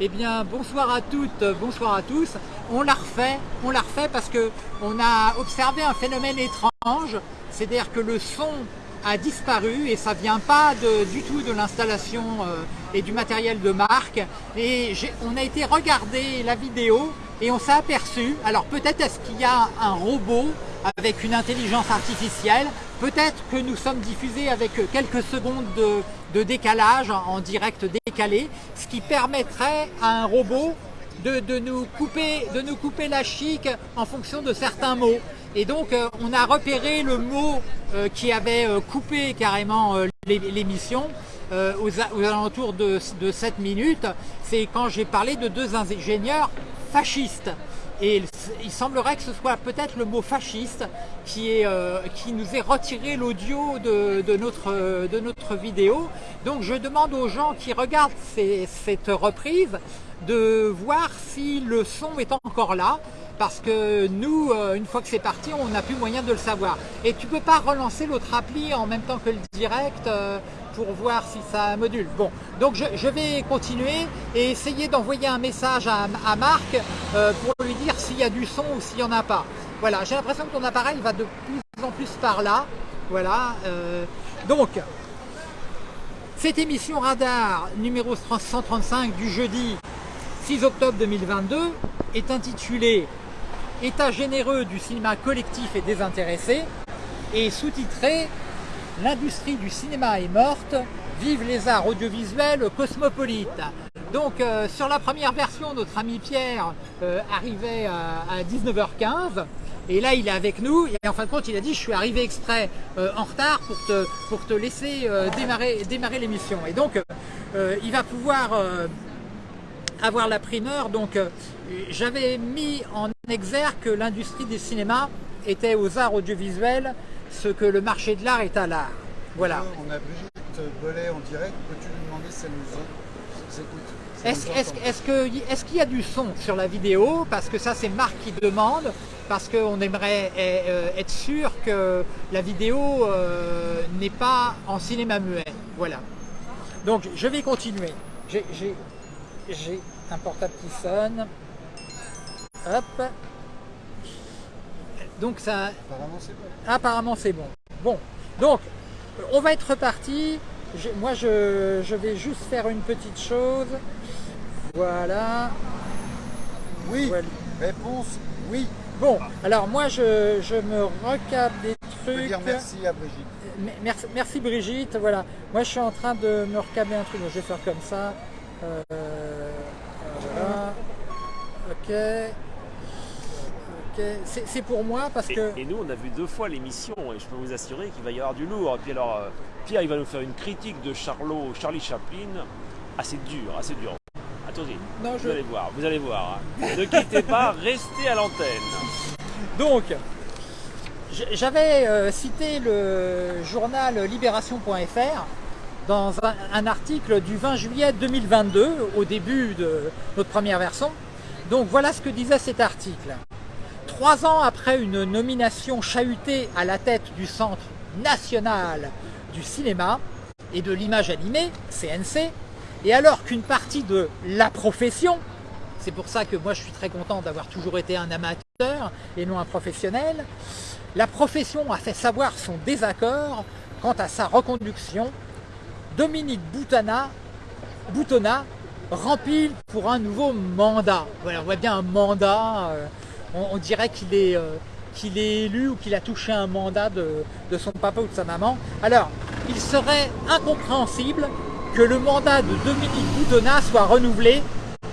Eh bien, bonsoir à toutes, bonsoir à tous. On l'a refait, on l'a refait parce que on a observé un phénomène étrange, c'est-à-dire que le son a disparu et ça vient pas du tout de l'installation euh, et du matériel de marque. Et on a été regarder la vidéo et on s'est aperçu, alors peut-être est-ce qu'il y a un robot avec une intelligence artificielle, peut-être que nous sommes diffusés avec quelques secondes de, décalage en direct ce qui permettrait à un robot de, nous couper, de nous couper la chic en fonction de certains mots. Et donc euh, on a repéré le mot euh, qui avait euh, coupé carrément l'émission aux, alentours de 7 minutes. C'est quand j'ai parlé de deux ingénieurs fascistes. Et il semblerait que ce soit peut-être le mot fasciste qui, euh, nous ait retiré l'audio de, notre, de notre vidéo. Donc je demande aux gens qui regardent cette reprise de voir si le son est encore là parce que nous, euh, une fois que c'est parti, on n'a plus moyen de le savoir. Et tu peux pas relancer l'autre appli en même temps que le direct euh, pour voir si ça module. Bon, donc je, vais continuer et essayer d'envoyer un message à, Marc euh, pour lui dire s'il y a du son ou s'il n'y en a pas. Voilà, j'ai l'impression que ton appareil va de plus en plus par là. Voilà, donc cette émission radar numéro 135 du jeudi 6 octobre 2022 est intitulée État généreux du cinéma collectif et désintéressé et sous-titrée L'industrie du cinéma est morte, vive les arts audiovisuels cosmopolites. Donc euh, sur la première version, notre ami Pierre euh, arrivait à, 19h15 et là il est avec nous et en fin de compte il a dit je suis arrivé exprès euh, en retard pour te, pour te laisser démarrer, démarrer l'émission. Et donc il va pouvoir avoir la primeur. Donc j'avais mis en exergue que l'industrie des cinémas était aux arts audiovisuels ce que le marché de l'art est à l'art. Voilà. On a Brigitte Bollet en direct, peux-tu lui demander si elle nous écoute Est-ce qu'il y a du son sur la vidéo? Parce que ça c'est Marc qui demande, parce qu'on aimerait eh, euh, être sûr que la vidéo euh, n'est pas en cinéma muet. Voilà. Donc je vais continuer. J'ai un portable qui sonne. Hop. Donc ça... Apparemment c'est bon. bon. donc on va être reparti. moi je, vais juste faire une petite chose. Voilà. Oui. Réponse oui. Bon, alors moi je, me recap des trucs. dire merci à Brigitte. Merci, merci, Brigitte, voilà. Moi je suis en train de me recaber un truc, je vais faire comme ça. Euh, voilà. Ok c'est pour moi parce que... Et nous, on a vu deux fois l'émission et je peux vous assurer qu'il va y avoir du lourd. Et puis alors, euh, Pierre, il va nous faire une critique de Charlot, Charlie Chaplin, assez dur, assez dur. Attendez, vous allez voir, vous allez voir. Hein. ne quittez pas, restez à l'antenne. Donc, j'avais euh, cité le journal libération.fr dans un, article du 20 juillet 2022, au début de notre première version. Donc voilà ce que disait cet article. Trois ans après une nomination chahutée à la tête du Centre national du cinéma et de l'image animée, CNC, et alors qu'une partie de la profession, c'est pour ça que moi je suis très content d'avoir toujours été un amateur et non un professionnel, la profession a fait savoir son désaccord quant à sa reconduction, Dominique Boutana, Boutonna rempile pour un nouveau mandat. Voilà, on voit bien un mandat, euh, on, dirait qu'il est, euh, qu'il est élu ou qu'il a touché un mandat de, son papa ou de sa maman. Alors, il serait incompréhensible que le mandat de Dominique Boutonnat soit renouvelé,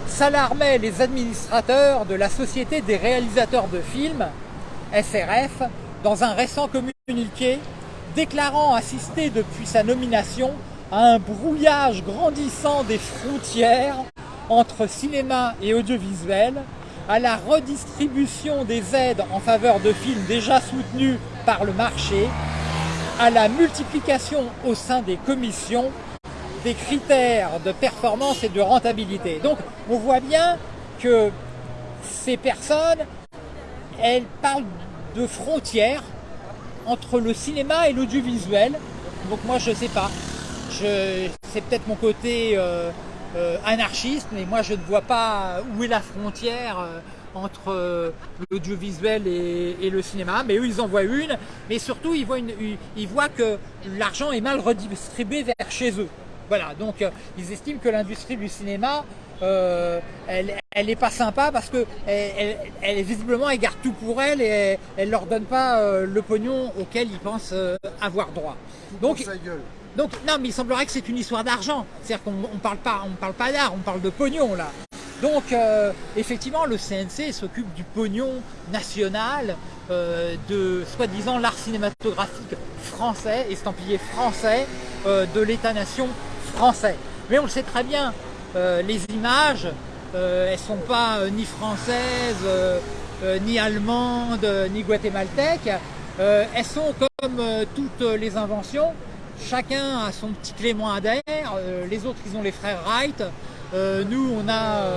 s'alarmaient les administrateurs de la Société des réalisateurs de films, SRF, dans un récent communiqué, déclarant assister depuis sa nomination à un brouillage grandissant des frontières entre cinéma et audiovisuel, à la redistribution des aides en faveur de films déjà soutenus par le marché, à la multiplication au sein des commissions des critères de performance et de rentabilité. Donc on voit bien que ces personnes, elles parlent de frontières entre le cinéma et l'audiovisuel. Donc moi je sais pas. C'est peut-être mon côté euh, anarchiste, mais moi je ne vois pas où est la frontière entre l'audiovisuel et, le cinéma, mais eux ils en voient une, mais surtout ils voient, une, ils voient que l'argent est mal redistribué vers chez eux. Voilà, donc ils estiment que l'industrie du cinéma euh, elle, elle est pas sympa parce que elle, elle, visiblement elle garde tout pour elle et elle, leur donne pas euh, le pognon auquel ils pensent euh, avoir droit. Donc, donc non, mais il semblerait que c'est une histoire d'argent. C'est-à-dire qu'on on parle pas, d'art, on parle de pognon là. Donc effectivement, le CNC s'occupe du pognon national de soi-disant l'art cinématographique français, estampillé français de l'État-nation français. Mais on le sait très bien, euh, les images, euh, elles sont pas euh, ni françaises, ni allemandes, ni guatémaltèques. elles sont comme toutes les inventions. Chacun a son petit Clément Adair. les autres, ils ont les frères Wright. nous, on a,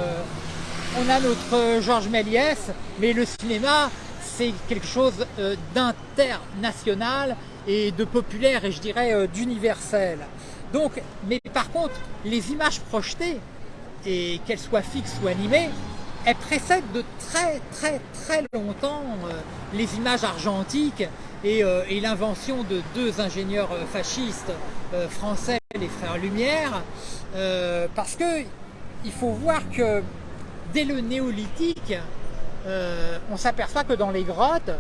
on a notre Georges Méliès. Mais le cinéma, c'est quelque chose d'international et de populaire et je dirais d'universel. Donc, mais par contre, les images projetées, et qu'elles soient fixes ou animées, elles précèdent de très très très longtemps euh, les images argentiques et, euh, l'invention de deux ingénieurs euh, fascistes français, les frères Lumière, parce que il faut voir que dès le néolithique, on s'aperçoit que dans les grottes,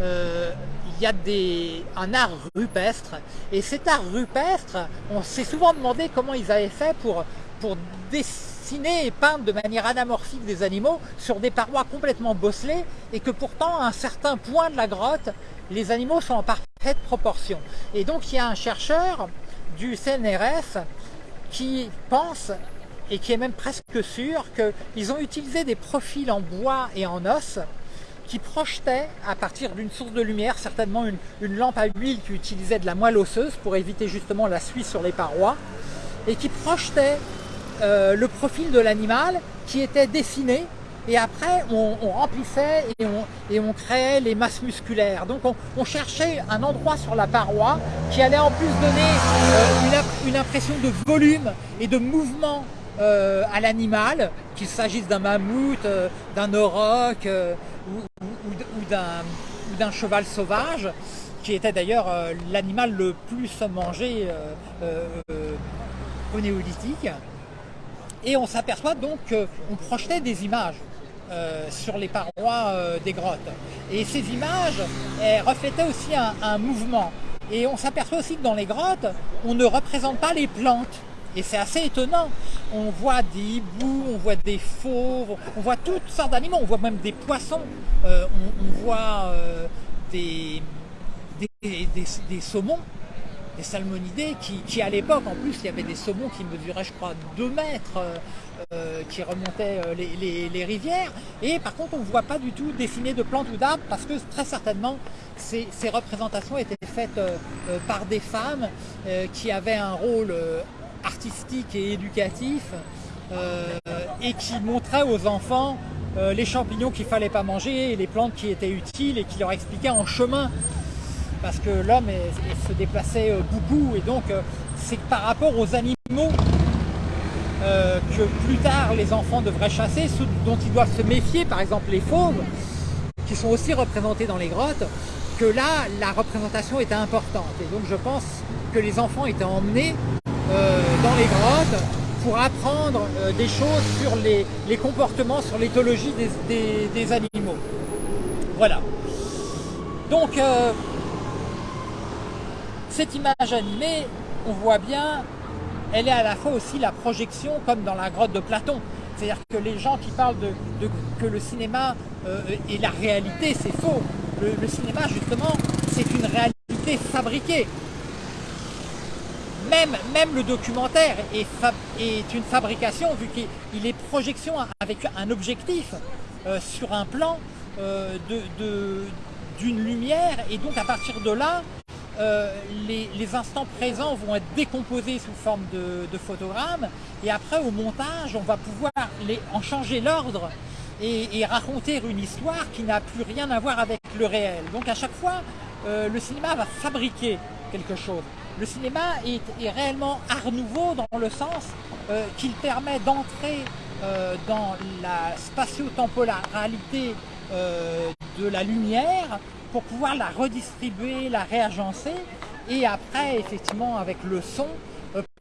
il y a des, un art rupestre. Et cet art rupestre, on s'est souvent demandé comment ils avaient fait pour, pour dessiner et peindre de manière anamorphique des animaux sur des parois complètement bosselées et que pourtant à un certain point de la grotte, les animaux sont en parfaite proportion. Et donc il y a un chercheur du CNRS qui pense et qui est même presque sûr qu'ils ont utilisé des profils en bois et en os qui projetait à partir d'une source de lumière, certainement une, lampe à huile qui utilisait de la moelle osseuse pour éviter justement la suie sur les parois, et qui projetait euh, le profil de l'animal qui était dessiné et après on, remplissait et on, créait les masses musculaires. Donc on, cherchait un endroit sur la paroi qui allait en plus donner euh, une, impression de volume et de mouvement euh, à l'animal, qu'il s'agisse d'un mammouth, d'un auroch, ou, d'un cheval sauvage, qui était d'ailleurs l'animal le plus mangé au néolithique. Et on s'aperçoit donc qu'on projetait des images sur les parois des grottes. Et ces images reflétaient aussi un mouvement. Et on s'aperçoit aussi que dans les grottes, on ne représente pas les plantes. Et c'est assez étonnant. On voit des hiboux, on voit des fauves, on voit toutes sortes d'animaux, on voit même des poissons, euh, on, voit euh, des, saumons, salmonidés, qui, à l'époque, en plus, il y avait des saumons qui mesuraient, je crois, 2 mètres, euh, qui remontaient les, rivières. Et par contre, on ne voit pas du tout dessiner de plantes ou d'arbres, parce que très certainement, ces, représentations étaient faites par des femmes qui avaient un rôle artistique et éducatif euh, et qui montrait aux enfants euh, les champignons qu'il fallait pas manger et les plantes qui étaient utiles et qui leur expliquaient en chemin parce que l'homme se déplaçait euh, beaucoup et donc c'est par rapport aux animaux que plus tard les enfants devraient chasser, dont ils doivent se méfier, par exemple les fauves, qui sont aussi représentés dans les grottes, que là la représentation était importante. Et donc je pense que les enfants étaient emmenés euh, dans les grottes pour apprendre euh, des choses sur les, comportements, sur l'éthologie des, animaux. Voilà. Donc, euh, cette image animée, on voit bien, elle est à la fois aussi la projection, comme dans la grotte de Platon. C'est-à-dire que les gens qui parlent que le cinéma est la réalité, c'est faux. le cinéma, justement, c'est une réalité fabriquée même, le documentaire est, une fabrication vu qu'il est projection avec un objectif euh, sur un plan euh, d'une lumière et donc à partir de là, euh, les, instants présents vont être décomposés sous forme de, de, photogrammes et après au montage on va pouvoir les, en changer l'ordre et, raconter une histoire qui n'a plus rien à voir avec le réel. Donc à chaque fois le cinéma va fabriquer quelque chose. le cinéma est, réellement art nouveau dans le sens euh, qu'il permet d'entrer euh, dans la spatio-temporalité euh, de la lumière pour pouvoir la redistribuer, la réagencer et après effectivement avec le son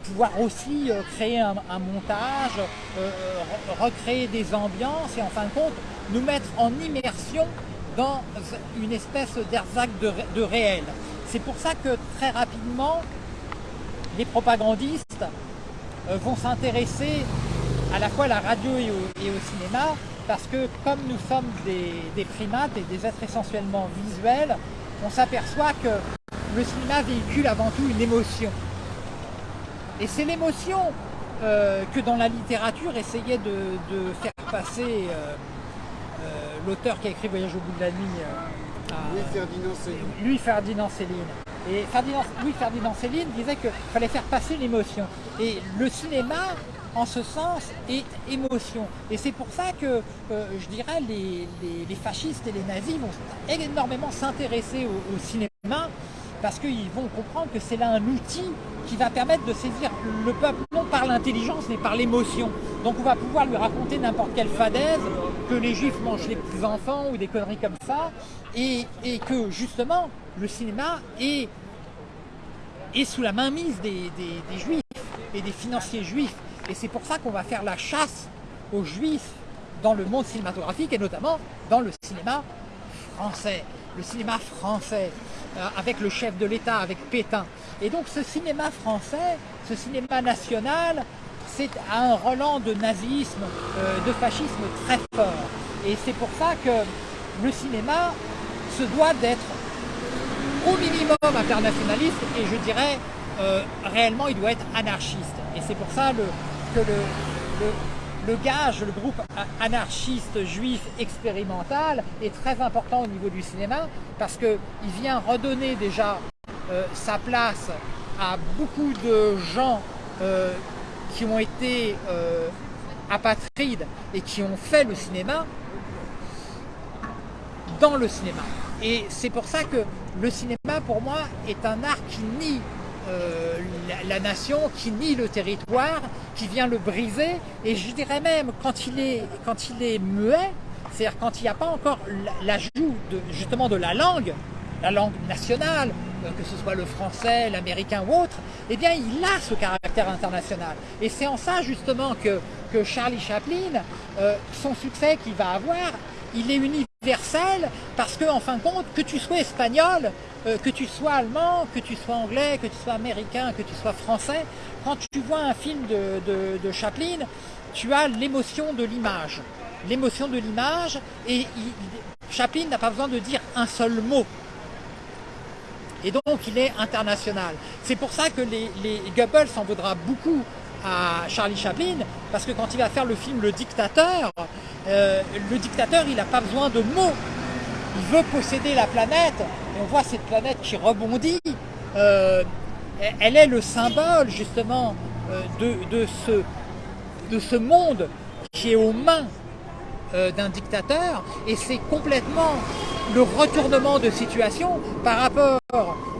pouvoir aussi créer un, montage, recréer des ambiances et en fin de compte nous mettre en immersion dans une espèce d'erzac de réel. C'est pour ça que très rapidement, les propagandistes euh, vont s'intéresser à la fois à la radio et au, cinéma, parce que comme nous sommes des, primates et des êtres essentiellement visuels, on s'aperçoit que le cinéma véhicule avant tout une émotion. Et c'est l'émotion euh, que dans la littérature essayait de, faire passer euh, l'auteur qui a écrit Voyage au bout de la nuit Louis-Ferdinand Céline. Louis-Ferdinand Céline. Et Louis-Ferdinand Céline disait qu'il fallait faire passer l'émotion. Et le cinéma, en ce sens, est émotion. Et c'est pour ça que, euh, je dirais, les, fascistes et les nazis vont énormément s'intéresser au, cinéma parce qu'ils vont comprendre que c'est là un outil qui va permettre de saisir le peuple non par l'intelligence mais par l'émotion. Donc on va pouvoir lui raconter n'importe quelle fadaise, que les juifs mangent les petits enfants ou des conneries comme ça, et, que justement le cinéma est, est sous la mainmise des, des, juifs et des financiers juifs. Et c'est pour ça qu'on va faire la chasse aux juifs dans le monde cinématographique et notamment dans le cinéma français. Le cinéma français, euh, avec le chef de l'État, avec Pétain. Et donc ce cinéma français, ce cinéma national, c'est un relent de nazisme, euh, de fascisme très fort. Et c'est pour ça que le cinéma se doit d'être au minimum internationaliste et je dirais euh, réellement il doit être anarchiste. Et c'est pour ça que le, gage, le groupe anarchiste juif expérimental est très important au niveau du cinéma parce qu'il vient redonner déjà euh, sa place à beaucoup de gens euh, qui ont été apatrides et qui ont fait le cinéma dans le cinéma. Et c'est pour ça que le cinéma, pour moi, est un art qui nie euh, la, nation, qui nie le territoire, qui vient le briser. Et je dirais même, quand il est, quand il est muet, c'est-à-dire quand il n'y a pas encore l'ajout de, justement de la langue, la langue nationale, euh, que ce soit le français, l'américain ou autre, eh bien il a ce caractère international. Et c'est en ça justement que, que Charlie Chaplin, euh, son succès qu'il va avoir, il est universel parce que, en fin de compte, que tu sois espagnol, euh, que tu sois allemand, que tu sois anglais, que tu sois américain, que tu sois français, quand tu vois un film de, Chaplin, tu as l'émotion de l'image. L'émotion de l'image, et Chaplin n'a pas besoin de dire un seul mot. Et donc il est international. C'est pour ça que les, Goebbels s'en voudra beaucoup à Charlie Chaplin, parce que quand il va faire le film Le Dictateur, euh, le dictateur, il n'a pas besoin de mots. Il veut posséder la planète, et on voit cette planète qui rebondit. Euh, elle est le symbole, justement, euh, de, ce, de ce monde qui est aux mains d'un dictateur, et c'est complètement le retournement de situation par rapport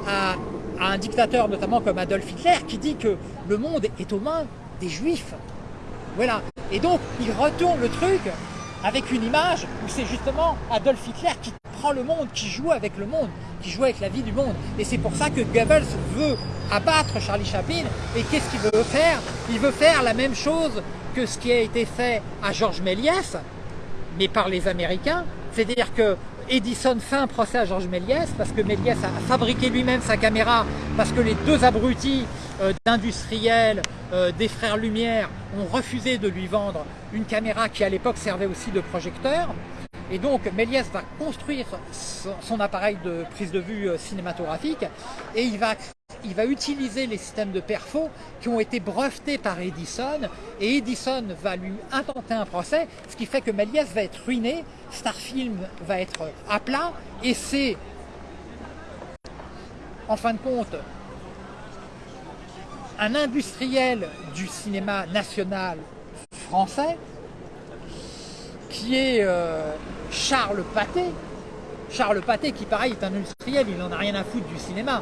à, à un dictateur, notamment comme Adolf Hitler, qui dit que le monde est aux mains des juifs. Voilà. Et donc, il retourne le truc avec une image où c'est justement Adolf Hitler qui prend le monde, qui joue avec le monde, qui joue avec la vie du monde. Et c'est pour ça que Goebbels veut abattre Charlie Chaplin. Et qu'est-ce qu'il veut faire? Il veut faire la même chose que ce qui a été fait à Georges Méliès, mais par les Américains. C'est-à-dire que Edison fait un procès à Georges Méliès parce que Méliès a fabriqué lui-même sa caméra parce que les deux abrutis euh, d'industriels euh, des frères Lumière ont refusé de lui vendre une caméra qui à l'époque servait aussi de projecteur. Et donc Méliès va construire son, appareil de prise de vue euh, cinématographique et il va, il va utiliser les systèmes de perfo qui ont été brevetés par Edison et Edison va lui intenter un procès, ce qui fait que Méliès va être ruiné, Starfilm va être à plat et c'est en fin de compte un industriel du cinéma national français qui est euh, Charles Pathé. Charles Pathé qui pareil est un industriel, il n'en a rien à foutre du cinéma.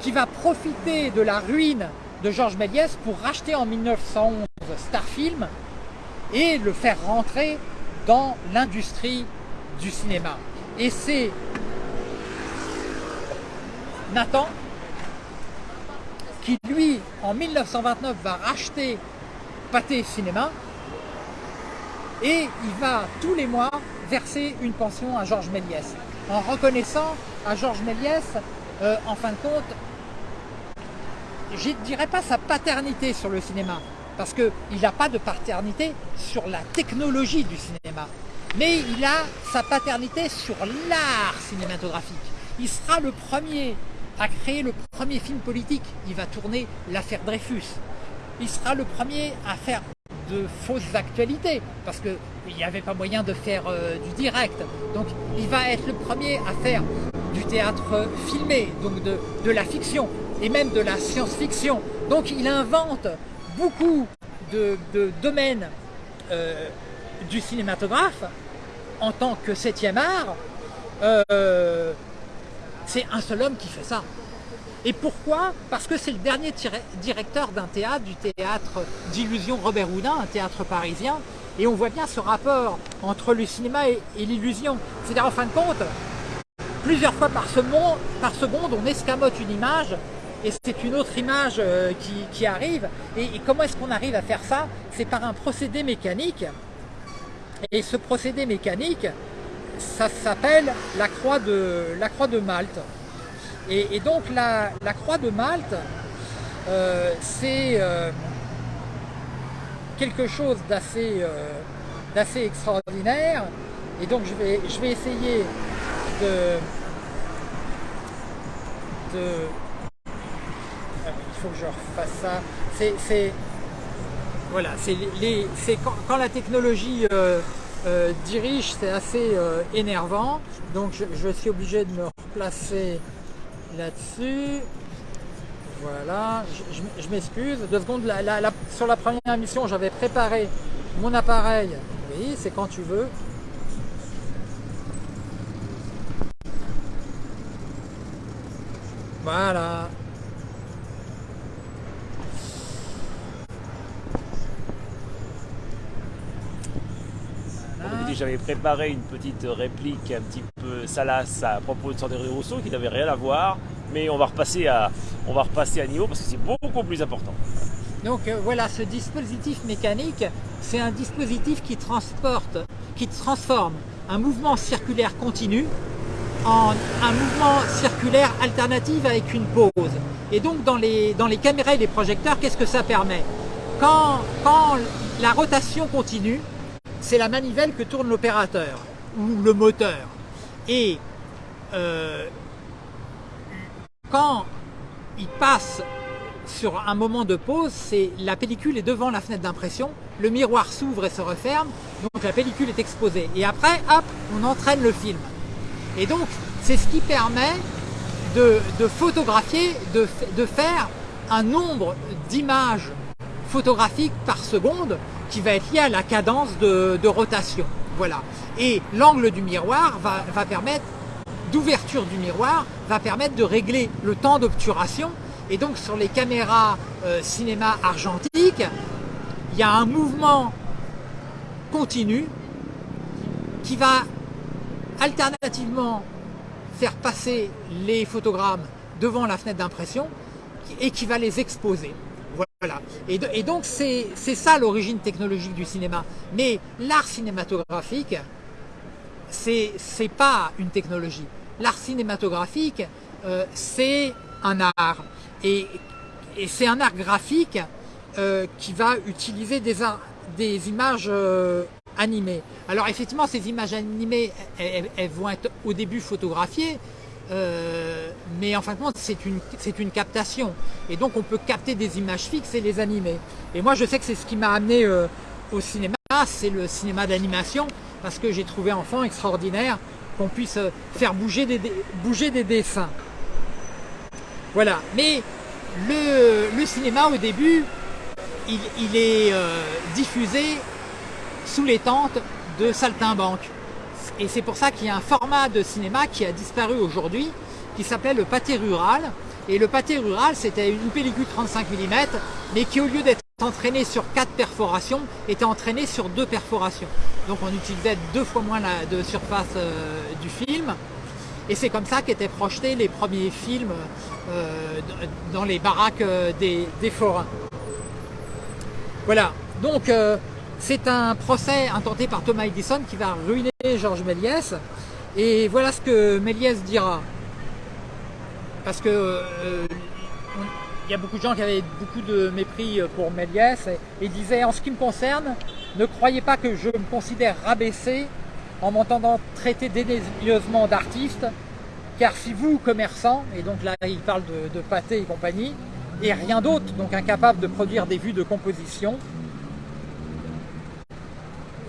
qui va profiter de la ruine de Georges Méliès pour racheter en 1911 Starfilm et le faire rentrer dans l'industrie du cinéma. Et c'est Nathan qui, lui, en 1929, va racheter Pathé Cinéma et il va tous les mois verser une pension à Georges Méliès en reconnaissant à Georges Méliès, euh, en fin de compte, je ne dirais pas sa paternité sur le cinéma, parce qu'il n'a pas de paternité sur la technologie du cinéma, mais il a sa paternité sur l'art cinématographique. Il sera le premier à créer le premier film politique. Il va tourner l'affaire Dreyfus. Il sera le premier à faire de fausses actualités, parce qu'il n'y avait pas moyen de faire euh, du direct. Donc il va être le premier à faire du théâtre filmé, donc de, la fiction, et même de la science-fiction. Donc il invente beaucoup de, domaines euh, du cinématographe en tant que septième art. Euh, c'est un seul homme qui fait ça. Et pourquoi? Parce que c'est le dernier directeur d'un théâtre, du théâtre d'illusion Robert Houdin, un théâtre parisien. Et on voit bien ce rapport entre le cinéma et, l'illusion. C'est-à-dire, en fin de compte, plusieurs fois par seconde, on escamote une image et c'est une autre image euh, qui, arrive. Et, comment est-ce qu'on arrive à faire ça? C'est par un procédé mécanique. Et ce procédé mécanique, ça s'appelle la croix de Malte. Et, donc la, croix de Malte, euh, c'est euh, quelque chose d'assez extraordinaire. Et donc je vais, je vais essayer de, de faut que je refasse ça. C'est voilà, c'est quand, quand, la technologie euh, euh, dirige, c'est assez euh, énervant. Donc je, suis obligé de me replacer là-dessus. Voilà, je, m'excuse. Deux secondes, sur la première émission, j'avais préparé mon appareil. Oui, c'est quand tu veux. Voilà. J'avais préparé une petite réplique un petit peu salace à propos de Sandrine Rousseau qui n'avait rien à voir, mais on va repasser à, on va repasser à niveau parce que c'est beaucoup plus important. Donc euh, voilà, ce dispositif mécanique, c'est un dispositif qui transporte, qui transforme un mouvement circulaire continu en un mouvement circulaire alternatif avec une pause. Et donc dans les, dans les caméras et les projecteurs, qu'est-ce que ça permet? Quand, quand la rotation continue, c'est la manivelle que tourne l'opérateur ou le moteur. Et euh, quand il passe sur un moment de pause, c'est la pellicule est devant la fenêtre d'impression, le miroir s'ouvre et se referme, donc la pellicule est exposée. Et après, hop, on entraîne le film. Et donc, c'est ce qui permet de, photographier, de, de faire un nombre d'images photographiques par seconde qui va être lié à la cadence de, rotation. Voilà. Et l'angle du miroir va, permettre, d'ouverture du miroir, va permettre de régler le temps d'obturation. Et donc sur les caméras euh, cinéma argentique, il y a un mouvement continu qui va alternativement faire passer les photogrammes devant la fenêtre d'impression et qui va les exposer. Voilà. Et, donc c'est ça l'origine technologique du cinéma. Mais l'art cinématographique, c'est pas une technologie. L'art cinématographique, euh, c'est un art. Et, c'est un art graphique euh, qui va utiliser des, images euh, animées. Alors effectivement, ces images animées, elles vont être au début photographiées, euh, mais en fin de compte, c'est une, une captation. Et donc, on peut capter des images fixes et les animer. Et moi, je sais que c'est ce qui m'a amené euh, au cinéma, c'est le cinéma d'animation, parce que j'ai trouvé enfant extraordinaire qu'on puisse euh, faire bouger des, bouger des dessins. Voilà. Mais le, cinéma, au début, il, est diffusé sous les tentes de saltimbanques. Et c'est pour ça qu'il y a un format de cinéma qui a disparu aujourd'hui, qui s'appelait le pâté rural. Et le pâté rural, c'était une pellicule 35 mm, mais qui au lieu d'être entraîné sur quatre perforations, était entraîné sur deux perforations. Donc on utilisait deux fois moins de surface euh, du film. Et c'est comme ça qu'étaient projetés les premiers films euh, dans les baraques euh, des, forains. Voilà, donc c'est un procès intenté par Thomas Edison qui va ruiner Georges Méliès. Et voilà ce que Méliès dira. Parce que il y a beaucoup de gens qui avaient beaucoup de mépris pour Méliès et, et disaient en ce qui me concerne, ne croyez pas que je me considère rabaissé en m'entendant traiter dédaigneusement d'artiste, car si vous, commerçants, et donc là il parle de pâté et compagnie, et rien d'autre, donc incapable de produire des vues de composition,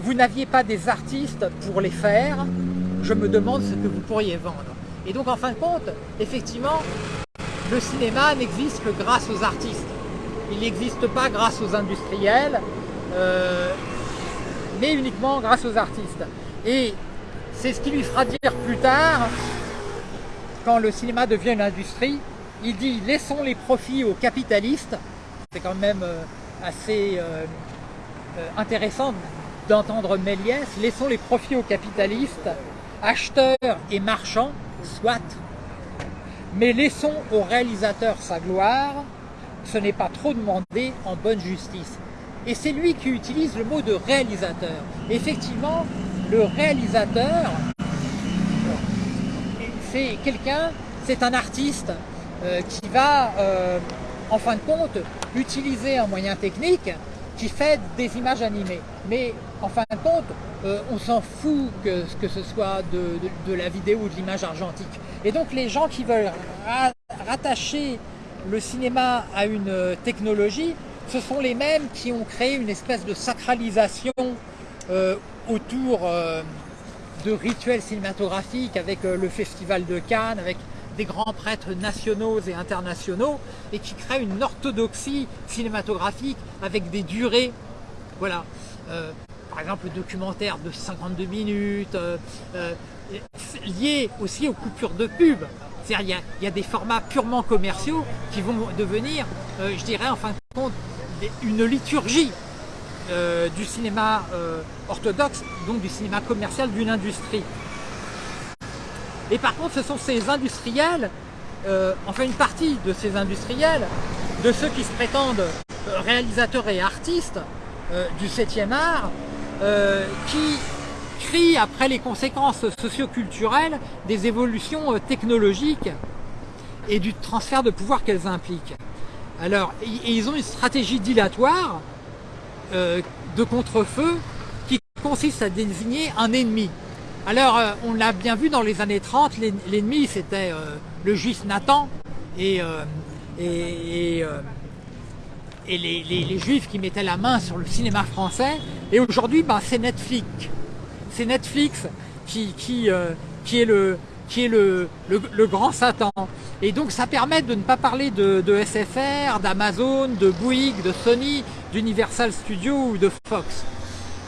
vous n'aviez pas des artistes pour les faire, je me demande ce que vous pourriez vendre. Et donc en fin de compte, effectivement, le cinéma n'existe que grâce aux artistes. Il n'existe pas grâce aux industriels, euh, mais uniquement grâce aux artistes. Et c'est ce qui lui fera dire plus tard, quand le cinéma devient une industrie, il dit laissons les profits aux capitalistes. C'est quand même euh, assez euh, intéressant d'entendre Méliès, laissons les profits aux capitalistes, acheteurs et marchands, soit, mais laissons au réalisateur sa gloire, ce n'est pas trop demandé en bonne justice. Et c'est lui qui utilise le mot de réalisateur. Effectivement, le réalisateur, c'est quelqu'un, c'est un artiste euh, qui va, euh, en fin de compte, utiliser un moyen technique qui fait des images animées. Mais en fin de compte, euh, on s'en fout que, que ce soit de, la vidéo ou de l'image argentique. Et donc les gens qui veulent rattacher le cinéma à une euh, technologie, ce sont les mêmes qui ont créé une espèce de sacralisation euh, autour de rituels cinématographiques avec le Festival de Cannes, avec des grands prêtres nationaux et internationaux et qui créent une orthodoxie cinématographique avec des durées. Voilà. Euh, par exemple, le documentaire de 52 minutes, euh, euh, lié aussi aux coupures de pub. C'est-à-dire il y, a des formats purement commerciaux qui vont devenir, je dirais en fin de compte, une liturgie du cinéma orthodoxe, donc du cinéma commercial d'une industrie. Et par contre, ce sont ces industriels, euh, enfin une partie de ces industriels, de ceux qui se prétendent euh, réalisateurs et artistes euh, du 7e art, qui crient après les conséquences socioculturelles des évolutions technologiques et du transfert de pouvoir qu'elles impliquent. Alors, ils ont une stratégie dilatoire de contre-feu qui consiste à désigner un ennemi. Alors, euh, on l'a bien vu dans les années 30, l'ennemi c'était euh, le juif Nathan et, euh, les, juifs qui mettaient la main sur le cinéma français. Et aujourd'hui, ben, c'est Netflix. C'est Netflix qui, est, le, grand Satan. Et donc ça permet de ne pas parler de, de SFR, d'Amazon, de Bouygues, de Sony, d'Universal Studios ou de Fox.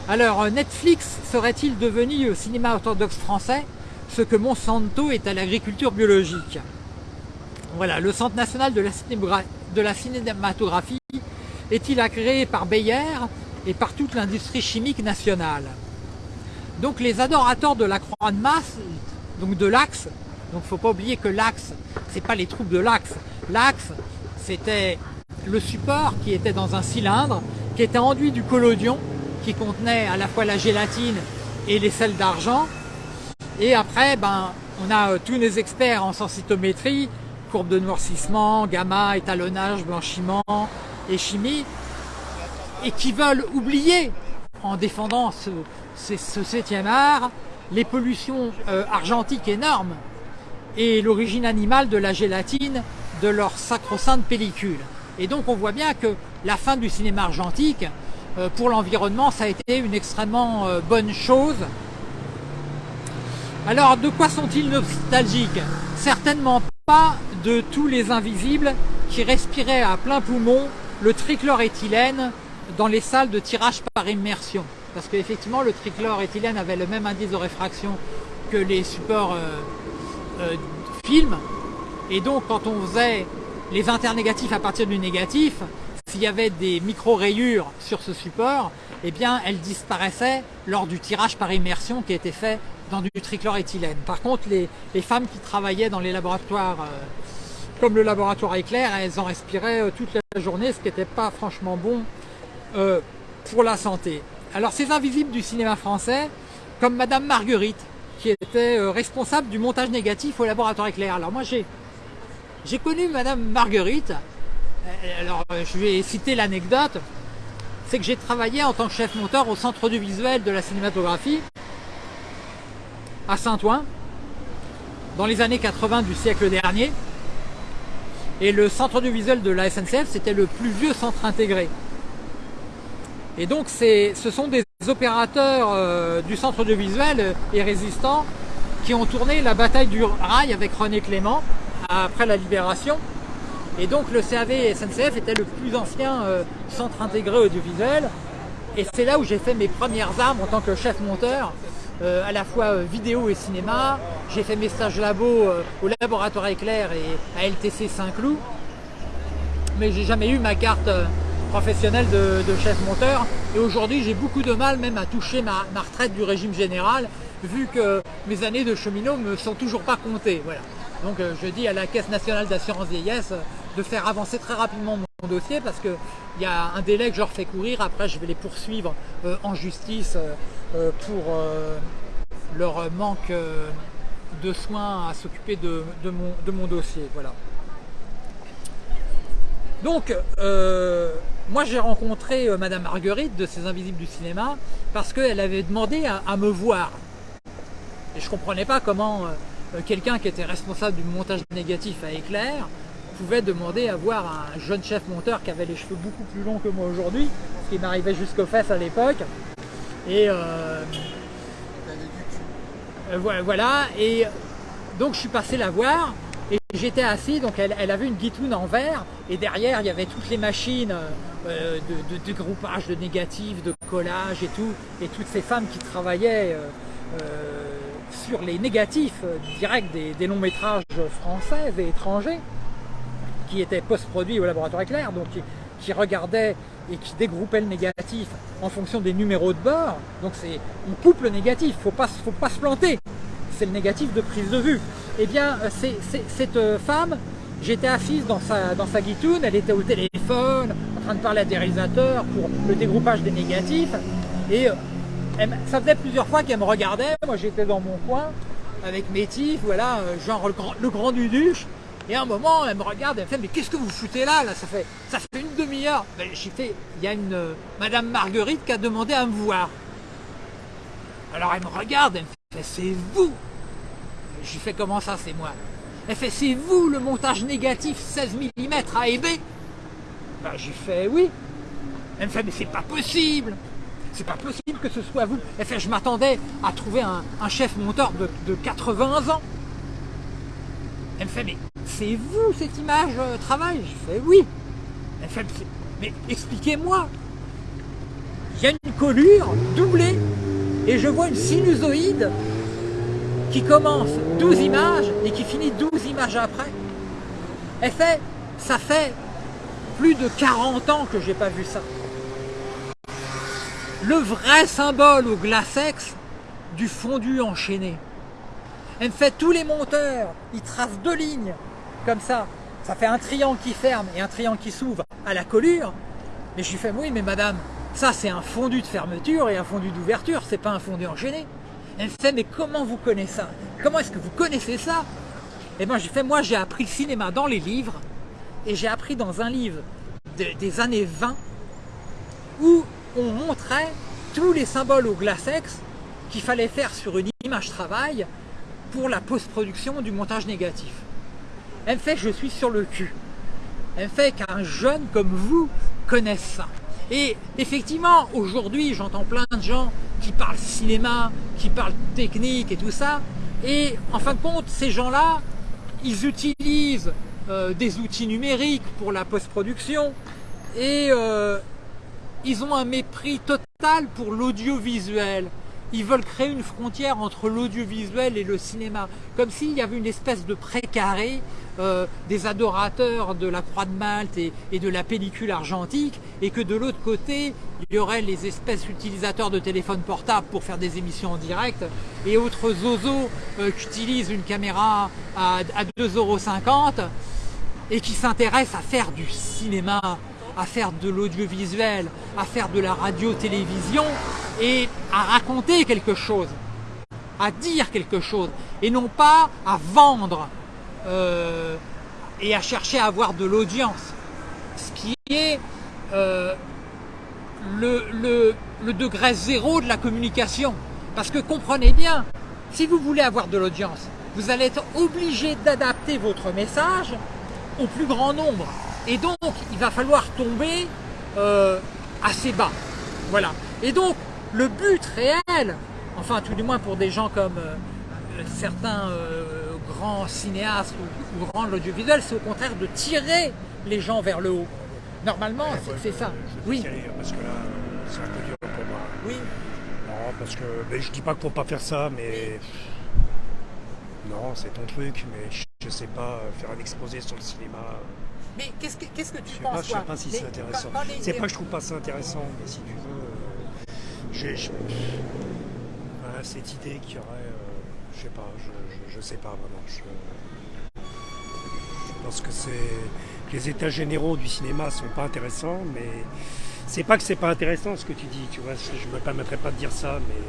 Alors euh, Netflix serait-il devenu au cinéma orthodoxe français ce que Monsanto est à l'agriculture biologique Voilà, le Centre national de la, cinématographie est-il agréé par Bayer et par toute l'industrie chimique nationale Donc les adorateurs de la croix de masse, donc de l'axe, donc faut pas oublier que l'axe, c'est pas les troupes de l'axe, l'axe c'était le support qui était dans un cylindre, qui était enduit du collodion, qui contenait à la fois la gélatine et les sels d'argent. Et après, ben, on a euh, tous les experts en sensitométrie, courbe de noircissement, gamma, étalonnage, blanchiment et chimie, et qui veulent oublier, en défendant ce, septième art, les pollutions euh, argentiques énormes et l'origine animale de la gélatine de leur sacro-sainte pellicule. Et donc on voit bien que la fin du cinéma argentique, pour l'environnement, ça a été une extrêmement euh, bonne chose. Alors, de quoi sont-ils nostalgiques? Certainement pas de tous les invisibles qui respiraient à plein poumon le trichloréthylène dans les salles de tirage par immersion. Parce qu'effectivement, le trichloréthylène avait le même indice de réfraction que les supports euh, films. Et donc quand on faisait les internégatifs à partir du négatif, s'il y avait des micro-rayures sur ce support, eh bien elles disparaissaient lors du tirage par immersion qui était fait dans du trichloréthylène. Par contre, les, femmes qui travaillaient dans les laboratoires euh, comme le laboratoire éclair, elles en respiraient euh, toute la journée, ce qui n'était pas franchement bon euh, pour la santé. Alors ces invisibles du cinéma français, comme Madame Marguerite, qui était responsable du montage négatif au laboratoire éclair. Alors moi j'ai j'ai connu Madame Marguerite, alors je vais citer l'anecdote, c'est que j'ai travaillé en tant que chef monteur au centre du visuel de la cinématographie à Saint-Ouen dans les années 80 du siècle dernier. Et le centre du visuel de la SNCF, c'était le plus vieux centre intégré. Et donc ce sont des opérateurs euh, du centre de visuel et résistants qui ont tourné la bataille du rail avec René Clément après la libération. Et donc le CAV SNCF était le plus ancien euh, centre intégré audiovisuel. Et c'est là où j'ai fait mes premières armes en tant que chef monteur, euh, à la fois euh, vidéo et cinéma. J'ai fait mes stages labo au laboratoire éclair et à LTC Saint-Cloud. Mais j'ai jamais eu ma carte professionnelle de, chef monteur. Et aujourd'hui j'ai beaucoup de mal même à toucher ma, retraite du régime général, vu que mes années de cheminot me sont toujours pas comptées. Voilà. Donc je dis à la Caisse nationale d'assurance vieillesse, de faire avancer très rapidement mon dossier parce qu'il y a un délai que je leur fais courir, après je vais les poursuivre euh, en justice euh, euh, pour leur manque de soins à s'occuper de, mon, dossier. Voilà. Donc, moi j'ai rencontré Madame Marguerite de ces Invisibles du cinéma parce qu'elle avait demandé à, à, me voir. Et je comprenais pas comment quelqu'un qui était responsable du montage négatif à Éclair pouvait demander à voir un jeune chef monteur qui avait les cheveux beaucoup plus longs que moi aujourd'hui, ce qui m'arrivait jusqu'aux fesses à l'époque. Et euh, euh, voilà, et donc je suis passé la voir et j'étais assis, donc elle, avait une guitoune en verre et derrière il y avait toutes les machines euh, de, dégroupage de négatifs, de collage et tout, et toutes ces femmes qui travaillaient sur les négatifs directs des longs métrages français et étrangers qui était post-produit au laboratoire éclair, donc qui, regardait et qui dégroupait le négatif en fonction des numéros de bord. Donc on coupe le négatif, il ne faut pas se planter. C'est le négatif de prise de vue. Eh bien, cette femme, j'étais assise dans sa, dans sa guitoune, elle était au téléphone, en train de parler à des réalisateurs pour le dégroupage des négatifs. Et euh, ça faisait plusieurs fois qu'elle me regardait, moi j'étais dans mon coin avec mes tifs, voilà, euh, genre le grand, le grand duduche, et à un moment, elle me regarde, elle me fait Mais qu'est-ce que vous foutez là, là? Ça fait, ça fait une demi-heure. Ben, j'ai fait Il y a une euh, Madame Marguerite qui a demandé à me voir. Alors elle me regarde, elle me fait C'est vous Je lui fais Comment ça, c'est moi? Elle fait C'est vous le montage négatif 16 mm A et B? Ben, J'ai fait Oui. Elle me fait Mais c'est pas possible c'est pas possible que ce soit vous. Elle fait, je m'attendais à trouver un, chef monteur de, de 80 ans. Elle me fait, mais c'est vous cette image euh, travail Je fais oui. Elle fait, mais expliquez-moi. Il y a une colure doublée et je vois une sinusoïde qui commence 12 images et qui finit 12 images après. Elle fait, ça fait plus de 40 ans que j'ai pas vu ça. Le vrai symbole au glacex du fondu enchaîné. Elle me fait tous les monteurs, ils tracent deux lignes, comme ça. Ça fait un triangle qui ferme et un triangle qui s'ouvre à la collure. Mais je lui fais, oui, mais madame, ça c'est un fondu de fermeture et un fondu d'ouverture, c'est pas un fondu enchaîné. Elle me fait, mais comment vous connaissez ça? Comment est-ce que vous connaissez ça? Et moi, j'ai fait, moi j'ai appris le cinéma dans les livres, et j'ai appris dans un livre des années 20, où on montrait tous les symboles au glacex qu'il fallait faire sur une image travail pour la post-production du montage négatif. Elle fait je suis sur le cul. Elle fait qu'un jeune comme vous connaisse ça. Et effectivement, aujourd'hui, j'entends plein de gens qui parlent cinéma, qui parlent technique et tout ça. Et en fin de compte, ces gens-là, ils utilisent euh, des outils numériques pour la post-production et euh, ils ont un mépris total pour l'audiovisuel. ils veulent créer une frontière entre l'audiovisuel et le cinéma, comme s'il y avait une espèce de précaré euh, des adorateurs de la Croix de Malte et, de la pellicule argentique, et que de l'autre côté, il y aurait les espèces utilisateurs de téléphones portables pour faire des émissions en direct, et autres zozos euh, qui utilisent une caméra à, à 2,50€ et qui s'intéressent à faire du cinéma, à faire de l'audiovisuel, à faire de la radio-télévision, et à raconter quelque chose, à dire quelque chose, et non pas à vendre euh, et à chercher à avoir de l'audience. Ce qui est euh, le, le degré zéro de la communication. Parce que comprenez bien, si vous voulez avoir de l'audience, vous allez être obligé d'adapter votre message au plus grand nombre. Et donc, il va falloir tomber euh, assez bas. Voilà. Et donc, le but réel, enfin tout du moins pour des gens comme certains grands cinéastes ou, grands de l'audiovisuel, c'est au contraire de tirer les gens vers le haut. Normalement, c'est ça. oui. parce que là, c'est un peu dur pour moi. Oui. Non, parce que je dis pas qu'il faut pas faire ça, mais non, c'est ton truc, mais je sais pas faire un exposé sur le cinéma. Mais qu'est-ce que, qu'est-ce que tu je penses Je sais pas si c'est intéressant. C'est pas que je trouve pas ça intéressant, mais si tu veux, j'ai cette idée qu'il y aurait, euh, je sais pas, je, sais pas vraiment. Je, pense que c'est les états généraux du cinéma sont pas intéressants, mais c'est pas que c'est pas intéressant ce que tu dis, tu vois. Je me permettrais pas de dire ça, mais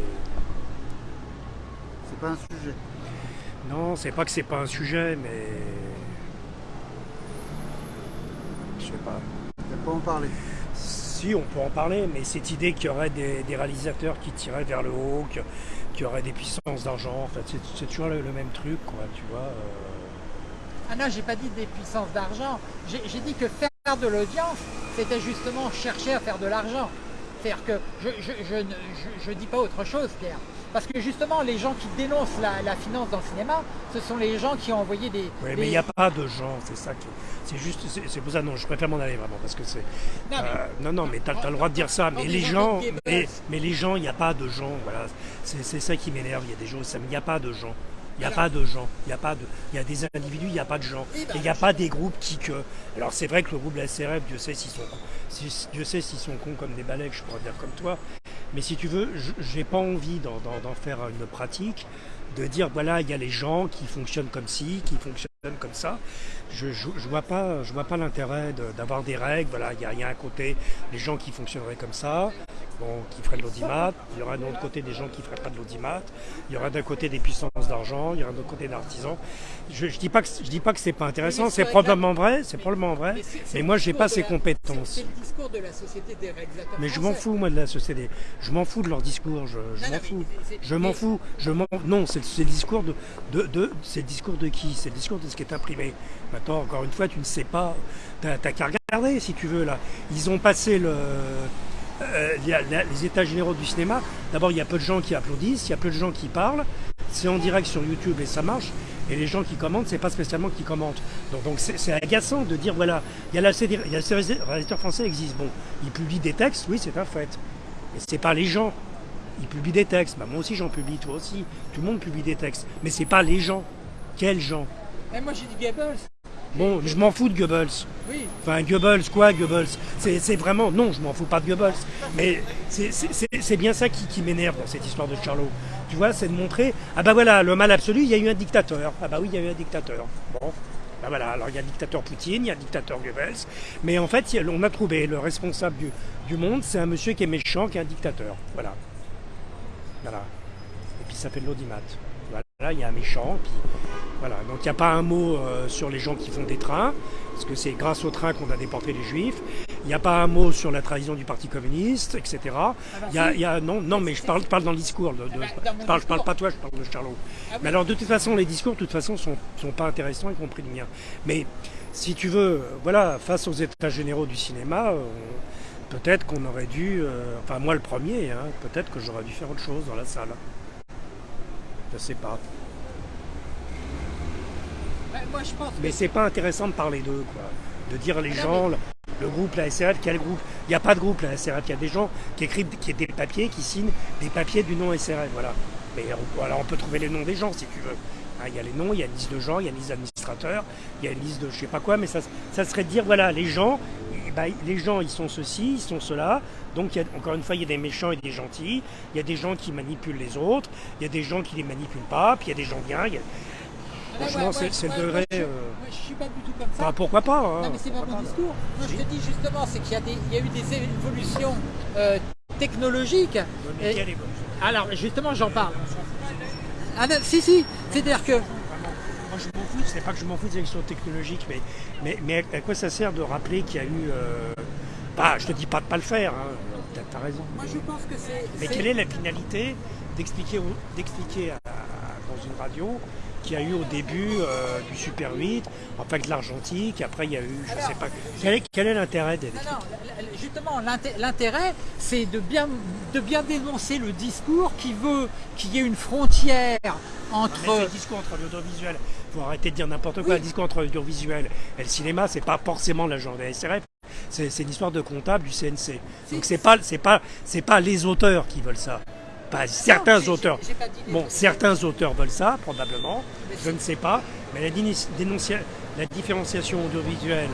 c'est pas un sujet. Non, c'est pas que c'est pas un sujet, mais je sais pas. Il pas en parler si, on peut en parler, mais cette idée qu'il y aurait des, réalisateurs qui tiraient vers le haut, qu'il y aurait des puissances d'argent, en fait, c'est toujours le, même truc, quoi, tu vois. Euh. Ah non, j'ai pas dit des puissances d'argent. J'ai dit que faire de l'audience, c'était justement chercher à faire de l'argent. C'est-à-dire que je ne dis pas autre chose, Pierre. Parce que justement, les gens qui dénoncent la, finance dans le cinéma, ce sont les gens qui ont envoyé des... Oui, mais il n'y a pas de gens, c'est ça qui... C'est juste, c'est pour ça, non, je préfère m'en aller vraiment, parce que c'est... Non, euh, non, mais tu as, le droit de dire ça, mais les gens... Mais, mais, les gens, il n'y a pas de gens, voilà. C'est ça qui m'énerve, il y a des gens, il n'y a pas de gens. Il n'y a pas de gens, il y a pas de, il y a des individus, il n'y a pas de gens, eh ben, et il n'y a pas des groupes qui que. Alors c'est vrai que le groupe de la SRF, Dieu sait s'ils sont, Dieu sait s'ils sont cons comme des balais, je pourrais dire comme toi, mais si tu veux, j'ai pas envie d'en faire une pratique, de dire voilà, il y a les gens qui fonctionnent comme ci, qui fonctionnent comme ça. Je, je, vois pas, je vois pas l'intérêt d'avoir des règles. Voilà, il y, a, y a un côté les gens qui fonctionneraient comme ça, bon, qui feraient de l'audimat. Il y aura d'un autre côté des gens qui ne feraient pas de l'audimat. Il y aura d'un côté des puissances d'argent. Il y aura d'un autre côté d'artisans. Je, ne dis pas que je dis pas que c'est pas intéressant. C'est probablement vrai. C'est probablement vrai. Mais, moi, j'ai pas ces compétences. C'est le discours de la société des réalisateurs. Mais je m'en fous moi de la société. Je m'en fous de leur discours. Je, m'en fous. Je m'en fous. Je m'en. Non, c'est le discours de, de, de c'est le discours de qui? C'est le discours de ce qui est imprimé. Maintenant, encore une fois, tu ne sais pas. Tu n'as qu'à regarder si tu veux là. Ils ont passé euh, les états généraux du cinéma, d'abord il y a peu de gens qui applaudissent, il y a peu de gens qui parlent, c'est en direct sur YouTube et ça marche, et les gens qui commentent, c'est pas spécialement qui commentent. Donc c'est agaçant de dire voilà, il y a la il y réalisateurs français existent, bon, ils publient des textes, oui c'est un fait, et c'est pas les gens. Ils publient des textes, bah, moi aussi j'en publie, toi aussi, tout le monde publie des textes, mais c'est pas les gens. Quels gens? Et Moi j'ai dit Goebbels. Bon, je m'en fous de Goebbels. Oui. Enfin, Goebbels, quoi, Goebbels? C'est vraiment. Non, je m'en fous pas de Goebbels. Mais c'est bien ça qui, m'énerve dans cette histoire de Charlot. Tu vois, c'est de montrer. Ah bah voilà, le mal absolu, il y a eu un dictateur. Ah bah oui, il y a eu un dictateur. Bon. bah voilà, alors il y a le dictateur Poutine, il y a le dictateur Goebbels. Mais en fait, on a trouvé le responsable du, du monde, c'est un monsieur qui est méchant, qui est un dictateur. Voilà. Voilà. Et puis ça fait de l'audimat. Là, il y a un méchant, puis voilà. Donc il n'y a pas un mot euh, sur les gens qui font des trains, parce que c'est grâce aux trains qu'on a déporté les juifs. Il n'y a pas un mot sur la trahison du Parti communiste, etc. Ah bah il y a, non, non, mais je parle, parle dans le discours. De, ah bah, je, parle, parle pas toi, je parle de Charlot. Ah mais alors de toute façon, les discours, de toute façon, sont, sont pas intéressants, y compris le mien. Mais si tu veux, voilà, face aux états généraux du cinéma, euh, peut-être qu'on aurait dû, euh, enfin moi le premier, hein, peut-être que j'aurais dû faire autre chose dans la salle. Je sais pas. Moi, je pense mais c'est pas intéressant de parler d'eux, quoi. De dire les gens, le, groupe, la SRF, quel groupe Il n'y a pas de groupe, la SRF. Il y a des gens qui écrivent qui des papiers, qui signent des papiers du nom SRF. Voilà. Mais on, on peut trouver les noms des gens si tu veux. Hein, il y a les noms, il y a une liste de gens, il y a une liste d'administrateurs, il y a une liste de je sais pas quoi, mais ça, ça serait de dire voilà, les gens, bah, les gens ils sont ceci, ils sont cela. Donc il y a, encore une fois, il y a des méchants et des gentils, il y a des gens qui manipulent les autres, il y a des gens qui les manipulent pas, puis il y a des gens bien. Franchement, c'est le degré. je, euh, suis pas du tout comme ça. Bah, pourquoi pas hein. Non, mais c'est pas mon discours. Moi, je te dis justement, c'est qu'il y, y, a eu des évolutions euh, technologiques. Et... Alors, justement, j'en parle. Ah non, si, si, c'est-à-dire que... Moi, je m'en fous, c'est pas que je m'en fous des élections technologiques, mais, mais, mais à quoi ça sert de rappeler qu'il y a eu... Euh... Bah, je te dis pas de pas le faire, hein. t'as raison. Moi, je pense que c'est... Mais quelle est la finalité d'expliquer dans une radio qu'il y a eu au début euh, du Super 8, enfin de l'argentique, après il y a eu, je ne sais pas. Quel est, l'intérêt des non, justement, l'intérêt, c'est de bien, de bien dénoncer le discours qui veut qu'il y ait une frontière entre. Le discours entre l'audiovisuel, il faut arrêter de dire n'importe quoi, le discours entre l'audiovisuel et le cinéma, c'est pas forcément l'agent de la SRF. C'est une histoire de comptable du CNC. Donc c'est pas, pas, pas les auteurs qui veulent ça certains auteurs. bon, certains auteurs veulent ça, probablement, je ne sais pas, mais la, la différenciation audiovisuelle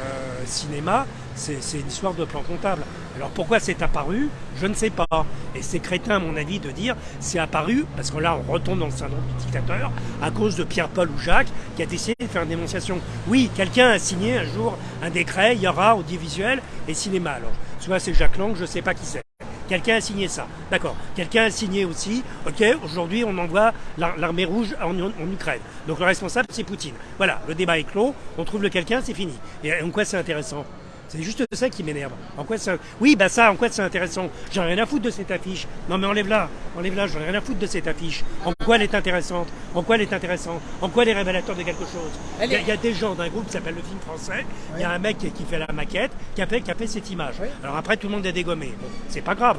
euh, cinéma, c'est une histoire de plan comptable. Alors pourquoi c'est apparu? Je ne sais pas. Et c'est crétin, à mon avis, de dire c'est apparu, parce que là on retombe dans le syndrome du dictateur, à cause de Pierre-Paul ou Jacques, qui a décidé de faire une dénonciation. Oui, quelqu'un a signé un jour un décret, il y aura audiovisuel et cinéma. Alors, soit c'est Jacques Lang, je ne sais pas qui c'est. Quelqu'un a signé ça. D'accord. Quelqu'un a signé aussi, ok, aujourd'hui on envoie l'armée rouge en, Ukraine. Donc le responsable c'est Poutine. Voilà, le débat est clos, on trouve le quelqu'un, c'est fini. Et en quoi c'est intéressant? C'est juste ça qui m'énerve. En quoi ça Oui, bah ça, en quoi c'est intéressant? J'en ai rien à foutre de cette affiche. Non mais enlève-la, enlève-la, j'en ai rien à foutre de cette affiche. En quoi elle est intéressante? En quoi elle est intéressante? En quoi elle est révélateur de quelque chose? Il y, a, des gens d'un groupe qui s'appelle le film français, il y a un mec qui fait la maquette, qui a fait, qui a fait cette image. Alors après tout le monde est dégommé. Bon, c'est pas grave.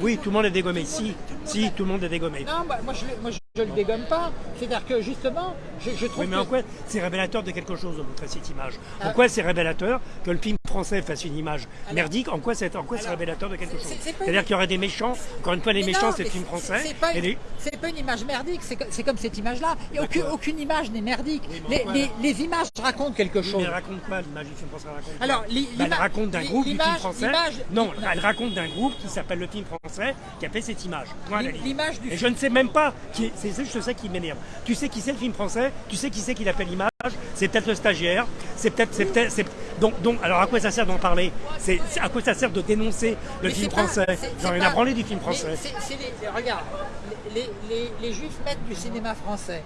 Oui, tout le monde est dégommé. Si, si, tout le monde est dégommé. Non, bah, moi, je, moi je le dégomme pas. C'est-à-dire que justement, je, trouve. Oui, mais en quoi c'est révélateur de quelque chose de montrer cette image? Pourquoi ah. c'est révélateur que le film français fasse une image merdique? En quoi c'est en quoi c'est révélateur de quelque chose? C'est-à-dire qu'il y aurait des méchants. Encore une fois, les méchants, c'est le film français. C'est pas, pas, une image merdique. C'est comme cette image-là. Aucune, aucune, image n'est merdique. les, images racontent quelque chose. Mais elle raconte quoi l'image du film français raconte Alors, bah, elle raconte d'un groupe du film français. Non, elle raconte d'un groupe qui s'appelle le film français qui a fait cette image. L'image du. Et je ne sais même pas qui c'est juste ça qui m'énerve. Tu sais qui c'est le film français? Tu sais qui c'est qui a fait l'image? C'est peut-être le stagiaire. C'est peut-être, c'est peut-être, donc, donc, alors à quoi ça sert d'en parler? C'est à quoi ça sert de dénoncer le film français? J'en ai à du film français. regarde, les, juifs mettent du cinéma français.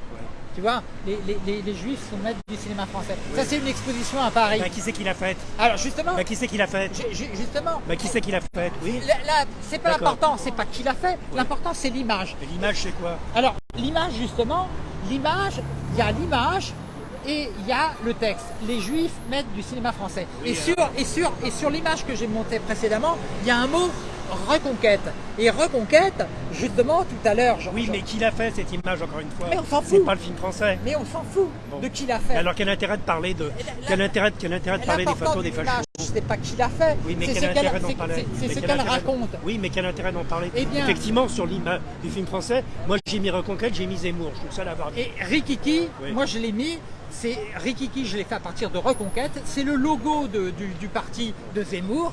Tu vois, les, juifs sont maîtres du cinéma français. Ça, c'est une exposition à Paris. Bah, qui c'est qui l'a faite? Alors, justement. Bah, qui c'est qui l'a faite? Justement. Bah, qui c'est qui l'a faite? Oui. Là, c'est pas l'important, c'est pas qui l'a fait. L'important, c'est l'image. Et l'image, c'est quoi? Alors, l'image, justement, l'image, il y a l'image et il y a le texte. Les juifs mettent du cinéma français. et, sur, et sur, et sur l'image que j'ai montée précédemment, il y a un mot Reconquête. Et Reconquête, justement, tout à l'heure... Oui, mais qui l'a fait, cette image, encore une fois Mais on s'en fout. C'est pas le film français. Mais on s'en fout de qui l'a fait. Alors quel intérêt de parler de... quel intérêt, quel intérêt de parler des photos des fachos sais pas qui l'a fait. Oui, mais quel intérêt d'en parler C'est ce qu'elle raconte. Oui, mais quel intérêt d'en parler eh Effectivement, sur l'image du film français, moi j'ai mis Reconquête, j'ai mis Zemmour. Je trouve ça l'avoir Et Rikiki, moi je l'ai mis, c'est Rikiki, je l'ai fait à partir de Reconquête. C'est le logo du, parti de Zemmour.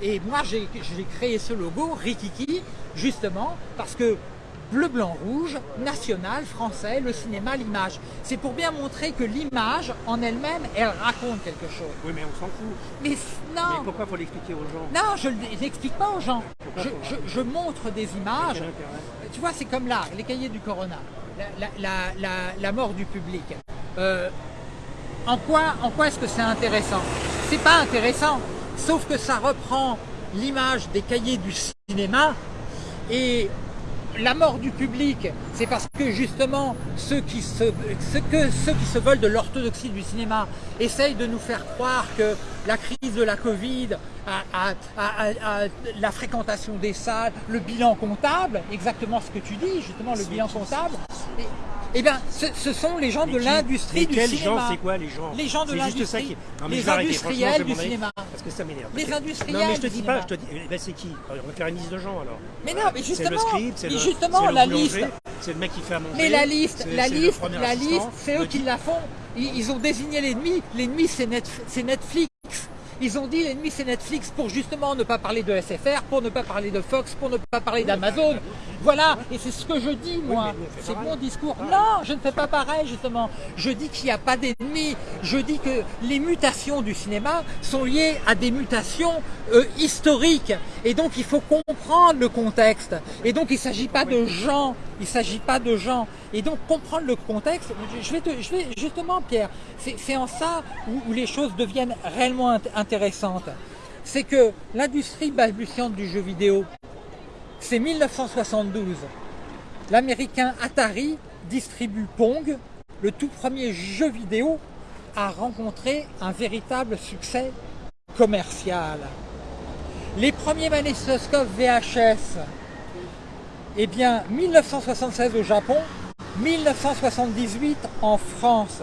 Et moi, j'ai créé ce logo, Rikiki, justement, parce que bleu, blanc, rouge, national, français, le cinéma, l'image. C'est pour bien montrer que l'image, en elle-même, elle raconte quelque chose. Oui, mais on s'en fout. Mais non. Mais pourquoi faut l'expliquer aux gens? Non, je ne l'explique pas aux gens. Je, montre des images. Tu vois, c'est comme là, les cahiers du Corona, la, mort du public. Euh, en quoi, en quoi est-ce que c'est intéressant? C'est pas intéressant, sauf que ça reprend l'image des cahiers du cinéma et la mort du public, c'est parce que justement ceux qui se, que, ceux qui se veulent de l'orthodoxie du cinéma essayent de nous faire croire que la crise de la Covid à, la fréquentation des salles, le bilan comptable, exactement ce que tu dis, justement le bilan comptable. Eh bien, ce, sont les gens de l'industrie du cinéma. gens C'est quoi les gens? Les gens de l'industrie. Les industriels du cinéma. Parce que ça m'énerve. Les industriels. Non, mais je te dis pas, je te dis, eh ben, c'est qui? On va faire une liste de gens alors. Mais non, mais justement. C'est le script, c'est le, justement, la liste. C'est le mec qui fait à manger. Mais la liste, la liste, la liste, c'est eux qui la font. Ils, ont désigné l'ennemi. L'ennemi, c'est Netflix. Ils ont dit l'ennemi c'est Netflix pour justement ne pas parler de SFR, pour ne pas parler de Fox, pour ne pas parler d'Amazon. Voilà, et c'est ce que je dis moi. C'est mon discours. Non, je ne fais pas pareil justement. Je dis qu'il n'y a pas d'ennemis. Je dis que les mutations du cinéma sont liées à des mutations euh, historiques. Et donc il faut comprendre le contexte. Et donc il ne s'agit pas de gens. Il ne s'agit pas de gens. Et donc comprendre le contexte, je vais, te, je vais justement Pierre, c'est en ça où, les choses deviennent réellement intéressantes. C'est que l'industrie balbutiante du jeu vidéo, c'est 1972. L'américain Atari distribue Pong, le tout premier jeu vidéo à rencontrer un véritable succès commercial. Les premiers magnétoscopes VHS, eh bien 1976 au Japon, 1978 en France.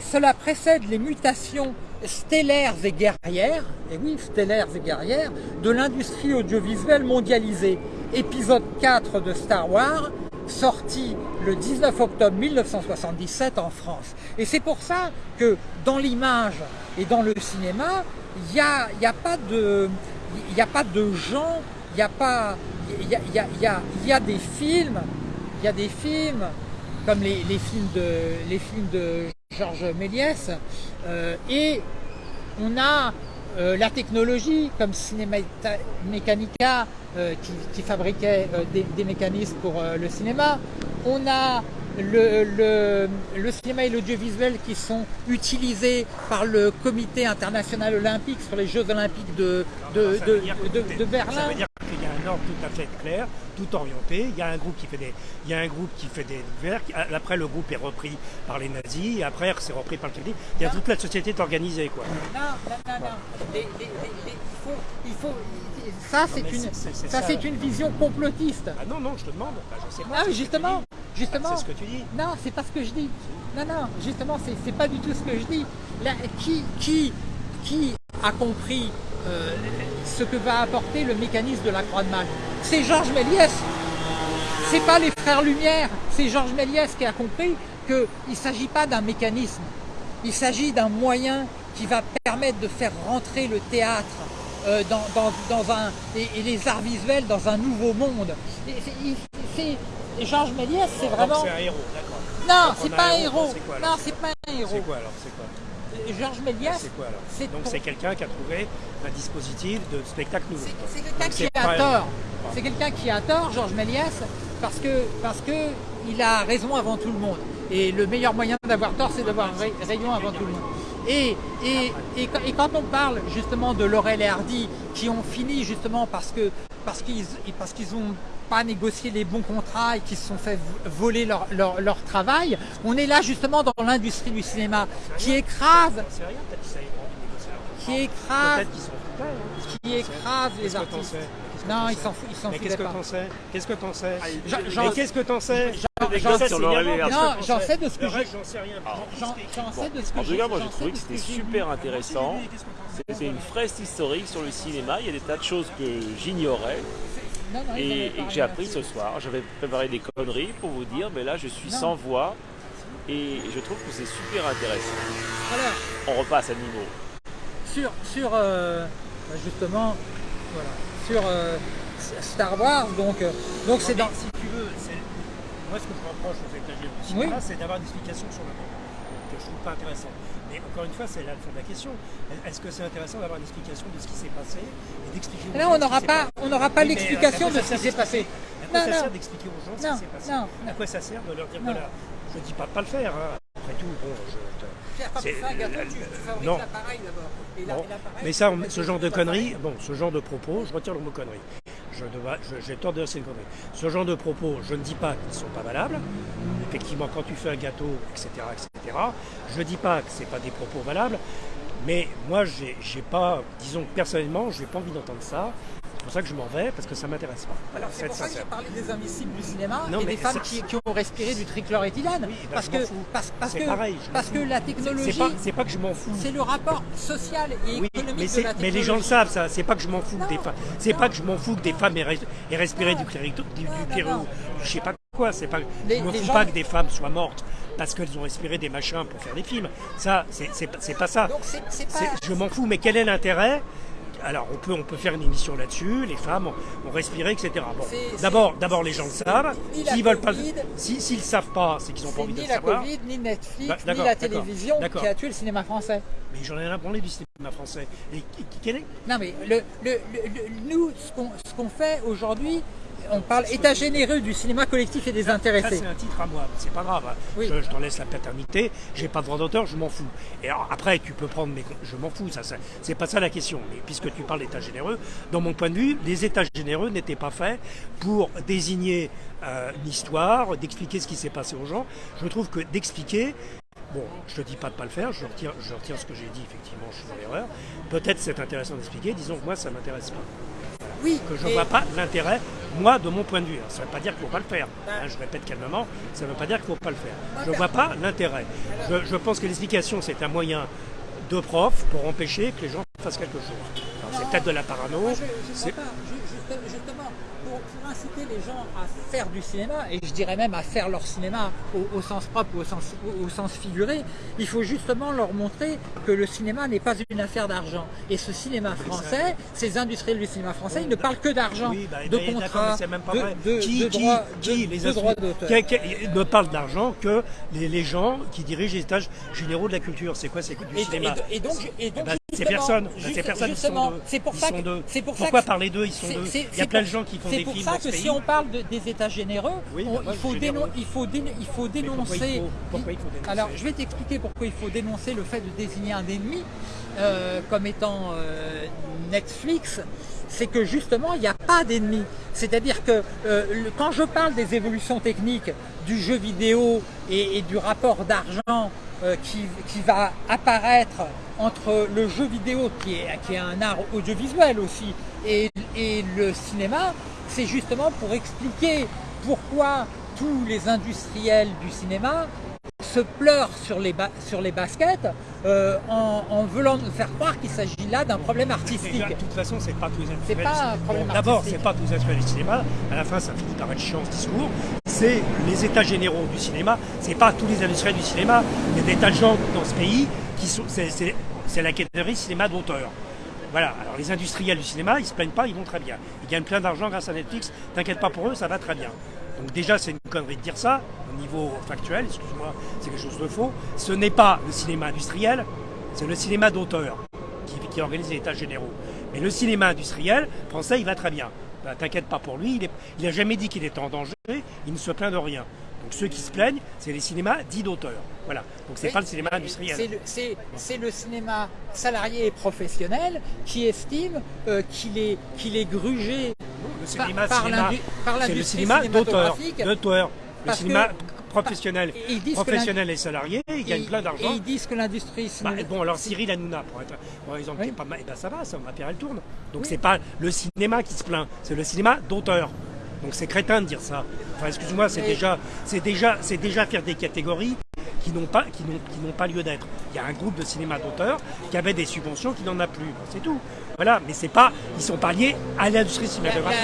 Cela précède les mutations stellaires et guerrières, et oui, stellaires et guerrières, de l'industrie audiovisuelle mondialisée. Épisode 4 de Star Wars, sorti le 19 octobre 1977 en France. Et c'est pour ça que dans l'image et dans le cinéma, il n'y a, y a, pas de, a pas de gens, il n'y a pas... Il y a, y, a, y a des films il y a des films, comme les, films, de, les films de Georges Méliès, euh, et on a euh, la technologie comme Cinémecanica Mechanica euh, qui, fabriquait des, mécanismes pour le cinéma. On a le, le, cinéma et l'audiovisuel qui sont utilisés par le comité international olympique sur les Jeux olympiques de, de, de Berlin tout à fait clair, tout orienté. Il y a un groupe qui fait des, il y a un groupe qui fait des verres. Après, le groupe est repris par les nazis. Et après, c'est repris par le capital. Il y a toute la société est organisée, quoi. Non, non, non, non. il faut, il faut, ça, c'est une, ça, une vision complotiste. Ah non, non, je te demande. Bah, je sais pas. Ah, justement, justement. c'est ce que tu dis. Non, c'est pas ce que je dis. Non, non, justement, c'est pas du tout ce que je dis. qui, qui, qui a compris euh, ce que va apporter le mécanisme de la croix de Mal. C'est Georges Méliès, c'est pas les frères Lumière, c'est Georges Méliès qui a compris qu'il ne s'agit pas d'un mécanisme, il s'agit d'un moyen qui va permettre de faire rentrer le théâtre euh, dans, un, et, les arts visuels dans un nouveau monde. C'est Georges Méliès, c'est vraiment... C'est un héros, d'accord. Non, c'est pas un héros. Non, c'est pas un héros. C'est quoi alors C'est quoi Georges Méliès. C'est quoi alors Donc c'est quelqu'un qui a trouvé un dispositif de spectacle nouveau. C'est quelqu'un qui a tort. C'est quelqu'un qui a tort, Georges Méliès, parce que, parce que il a raison avant tout le monde. Et le meilleur moyen d'avoir tort, c'est d'avoir raison avant tout le monde. Et, et, et, quand on parle justement de Laurel et Hardy, qui ont fini justement parce que parce qu'ils parce qu'ils ont pas négocié les bons contrats et qui se sont fait voler leur, leur, travail. On est là justement dans l'industrie du cinéma qui écrase, qui écrase, qui écrase les artistes. Non, ils s'en foutent, Qu'est-ce que t'en sais? Qu'est-ce que t'en sais? Qu'est-ce que t'en sais? J'en sais Non, j'en sais de ce que je. J'en sais rien. J'en sais de ce que En tout cas, moi j'ai trouvé que c'était super intéressant. C'était une fresque historique sur le cinéma. Il y a des tas de choses que j'ignorais et, que j'ai appris ce soir. J'avais préparé des conneries pour vous dire, mais là je suis sans voix et je trouve que c'est super intéressant. Alors, on repasse à niveau. Sur, sur euh, justement, voilà, sur euh, Star Wars, donc euh, donc c'est dans. Si tu veux, moi ce que je reproche aux États-Unis, c'est d'avoir des explications sur le monde que je trouve pas intéressant. Mais encore une fois, c'est là le fond de la question. Est-ce que c'est intéressant d'avoir une explication de ce qui s'est passé et d'expliquer aux gens on n'aura pas, on n'aura pas l'explication de ce qui s'est passé. À quoi ça sert d'expliquer aux gens ce qui s'est passé À quoi ça sert de leur dire voilà, je ne dis pas de pas le faire. Hein. Après tout, bon, je. C'est un gâteau, tu, fabriques l'appareil d'abord. Mais ça, ce genre de conneries, bon, ce genre de propos, je retire le mot connerie j'ai tort de dire c'est une connerie. Ce genre de propos, je ne dis pas qu'ils ne sont pas valables. Effectivement, quand tu fais un gâteau, etc., etc., je ne dis pas que ce pas des propos valables. Mais moi, j'ai pas, disons personnellement, je n'ai pas envie d'entendre ça. C'est pour ça que je m'en vais, parce que ça m'intéresse pas. Alors c'est pour ça que j'ai parlé des invisibles du cinéma et des femmes qui, ont respiré du trichloroéthylène. Oui, ben, parce, que, parce, que, pareil, parce que la technologie... C'est pas, que je m'en fous. C'est le rapport social et économique mais, de la technologie. Mais les gens le savent, ça. C'est pas que je m'en fous des femmes. C'est pas que je m'en fous que des femmes aient, respiré du, du, Je sais pas quoi. C'est pas. je me fous pas que des femmes soient mortes parce qu'elles ont respiré des machins pour faire des films. Ça, c'est pas ça. Je m'en fous, mais quel est l'intérêt alors on peut, on peut faire une émission là-dessus, les femmes ont, respiré, etc. Bon, d'abord, d'abord les gens le savent. S'ils veulent pas, s'ils savent pas, c'est qu'ils n'ont pas envie de le savoir. Ni la Covid, ni Netflix, bah, ni la télévision qui a tué le cinéma français. Mais j'en ai rien parlé du cinéma français. Et quel est? Non mais le, le, nous, ce qu'on fait aujourd'hui, on parle état généreux du cinéma collectif et des intéressés. c'est un titre à moi, c'est pas grave. Hein. Je, t'en laisse la paternité, j'ai pas de droit d'auteur, je m'en fous. Et après, tu peux prendre mes. Je m'en fous, ça, c'est pas ça la question. Mais puisque tu parles d'état généreux, dans mon point de vue, les états généreux n'étaient pas faits pour désigner euh, une histoire, d'expliquer ce qui s'est passé aux gens. Je trouve que d'expliquer, Bon, je te dis pas de pas le faire, je retire, je retire ce que j'ai dit, effectivement, je suis dans l'erreur. Peut-être c'est intéressant d'expliquer, disons que moi ça m'intéresse pas. Oui. Que je ne vois pas l'intérêt, moi, de mon point de vue. ça ne veut pas dire qu'il ne faut pas le faire. Hein, je répète calmement, ça ne veut pas dire qu'il ne faut pas le faire. Je ne vois pas l'intérêt. Je, pense que l'explication, c'est un moyen de prof pour empêcher que les gens fassent quelque chose. C'est peut-être de la parano. je, justement, inciter les gens à faire du cinéma, et je dirais même à faire leur cinéma au, sens propre ou au sens, au, sens, figuré, il faut justement leur montrer que le cinéma n'est pas une affaire d'argent. Et ce cinéma français, ces industriels du cinéma français, ils ne parlent que d'argent, bah, de contrats, de, qui, droits d'auteur. ne parlent d'argent que les, gens qui dirigent les étages généraux de la culture. C'est quoi C'est du cinéma. Et, donc, et donc, c'est personne. C'est personne. C'est pour ça. C'est pour Pourquoi parler d'eux? Ils sont deux. Il y a plein de gens qui font des films. Ça que si on parle des États généreux, il, faut il, faut il faut dénoncer. Pourquoi il faut dénoncer Alors, je vais t'expliquer pourquoi il faut dénoncer le fait de désigner un ennemi euh, comme étant euh, Netflix. C'est que justement, il n'y a pas d'ennemi. C'est-à-dire que euh, quand je parle des évolutions techniques du jeu vidéo et du rapport d'argent euh, qui, va apparaître entre le jeu vidéo, qui est, qui est un art audiovisuel aussi, et, et le cinéma, c'est justement pour expliquer pourquoi tous les industriels du cinéma se pleurent sur les, sur les baskets euh, en, voulant nous faire croire qu'il s'agit là d'un problème artistique. de toute façon, c'est pas tous les industriels. pas D'abord, c'est pas tous les industriels du cinéma. À la fin, ça finit par être chiant ce discours. C'est les états généraux du cinéma. C'est pas tous les industriels du cinéma. Il y a des tas de gens dans ce pays qui sont. C'est la catégorie cinéma d'auteur. Voilà, alors les industriels du cinéma, ils se plaignent pas, ils vont très bien. Ils gagnent plein d'argent grâce à Netflix, t'inquiète pas pour eux, ça va très bien. Donc déjà, c'est une connerie de dire ça, au niveau factuel, excuse-moi, c'est quelque chose de faux. Ce n'est pas le cinéma industriel, c'est le cinéma d'auteur qui, organise les états généraux. Mais le cinéma industriel français, il va très bien. Ben, t'inquiète pas pour lui, il n'a jamais dit qu'il était en danger, il ne se plaint de rien. Donc ceux qui se plaignent, c'est les cinémas dits d'auteur. Voilà. Donc c'est pas le cinéma industriel. C'est le, cinéma salarié et professionnel qui estime euh, qu'il est, qu'il est grugé le cinéma, par, l'industrie le cinéma d'auteur. Le cinéma professionnel, professionnel et salarié, ils gagnent plein d'argent. Et ils disent que l'industrie. Bah, bon, alors Cyril Hanouna, pour être, par exemple, qui est pas mal, et eh ben ça va, ça, ma pierre elle tourne. Donc c'est pas le cinéma qui se plaint, c'est le cinéma d'auteur. Donc c'est crétin de dire ça. Enfin, excuse-moi, c'est déjà, c'est déjà, c'est déjà faire des catégories qui n'ont pas, qui n'ont, pas lieu d'être. Il y a un groupe de cinéma d'auteurs qui avait des subventions qui n'en a plus. C'est tout. Voilà, mais c'est pas, ils sont pas liés à l'industrie cinématographique.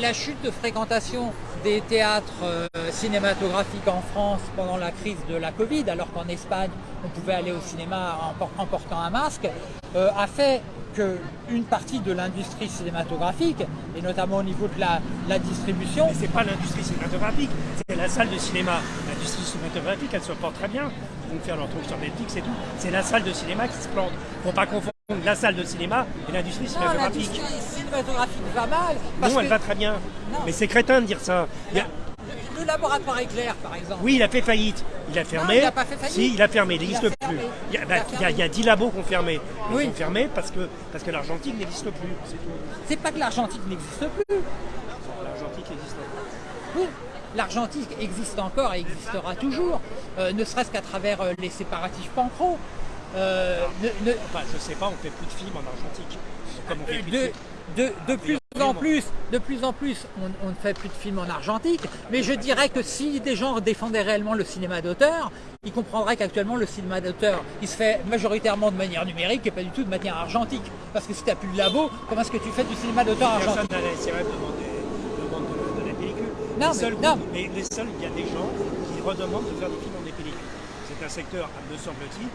La, chute de fréquentation des théâtres euh, cinématographiques en France pendant la crise de la Covid, alors qu'en Espagne on pouvait aller au cinéma en, portant un masque, euh, a fait qu'une partie de l'industrie cinématographique, et notamment au niveau de la, la distribution... Mais c'est pas l'industrie cinématographique, c'est la salle de cinéma. L'industrie cinématographique, elle se porte très bien. Ils vont faire leur truc sur Netflix et tout. C'est la salle de cinéma qui se plante. Faut pas confondre la salle de cinéma et l'industrie cinématographique. L'industrie cinématographique va mal. non, elle va très bien. Mais c'est crétin de dire ça. Le, laboratoire éclair, par exemple. Oui, il a fait faillite. Il a fermé. il n'a pas fait faillite. Si, il a fermé, il n'existe plus. Il y, a, bah, il, y a, 10 labos qui ont fermé. Ils oui. ont fermé parce que, parce que l'argentique n'existe plus. C'est pas que l'argentique n'existe plus. L'argentique existe Oui, l'argentique existe encore et existera toujours, euh, ne serait-ce qu'à travers euh, les séparatifs pancro. euh, ne, enfin, je sais pas, on fait plus de films en argentique. Comme on fait plus de, de, de plus en plus, de plus en plus, on, ne fait plus de films en argentique, mais je dirais que si des gens défendaient réellement le cinéma d'auteur, ils comprendraient qu'actuellement le cinéma d'auteur, il se fait majoritairement de manière numérique et pas du tout de manière argentique. Parce que si tu n'as plus de labo, comment est-ce que tu fais du cinéma d'auteur argentique Personne n'a de, de, la pellicule. Non, les, seuls, non. Mais les seuls, il y a des gens qui redemandent de faire des films en des pellicules. C'est un secteur, me semble-t-il,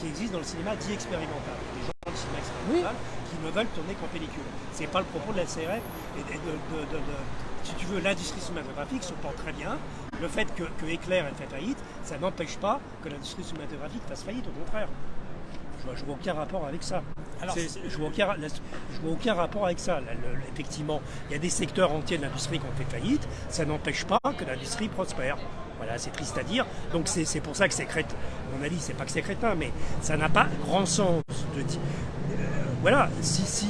qui existe dans le cinéma dit expérimental. Des gens dans le cinéma expérimental qui ne veulent tourner qu'en pellicule. Ce n'est pas le propos de la CRF et de, si tu veux, l'industrie cinématographique se porte très bien. Le fait que, que Éclair ait fait faillite, ça n'empêche pas que l'industrie cinématographique fasse faillite, au contraire. Je vois, vois aucun rapport avec ça. je vois aucun, vois aucun rapport avec ça. effectivement, il y a des secteurs entiers de l'industrie qui ont fait faillite. Ça n'empêche pas que l'industrie prospère. Voilà, c'est triste à dire. Donc c'est pour ça que c'est crétin. mon avis, c'est pas que c'est crétin, mais ça n'a pas grand sens de dire. Voilà, si, si.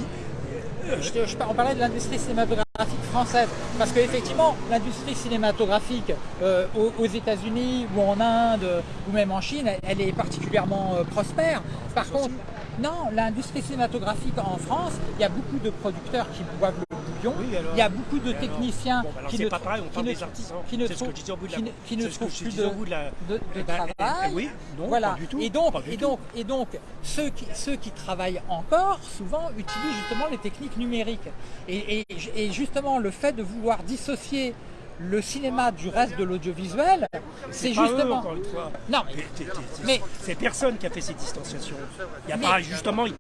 Euh, je, on parlait de l'industrie cinématographique française, parce qu'effectivement, l'industrie cinématographique euh, aux, États-Unis ou en Inde ou même en Chine, elle, est particulièrement prospère. Par contre, non, l'industrie cinématographique en France, il y a beaucoup de producteurs qui boivent le il y a beaucoup de techniciens qui, ne, pas pareil, on qui, ne, qui ne trouvent plus de, travail. oui, non, voilà. Pas du tout, et donc, et donc, et donc ceux, qui, ceux qui travaillent encore, souvent, utilisent justement les techniques numériques. Et, et justement, le fait de vouloir dissocier le cinéma du reste de l'audiovisuel, c'est justement. Non, mais, c'est personne qui a fait cette distanciation. Il n'y a pas justement, il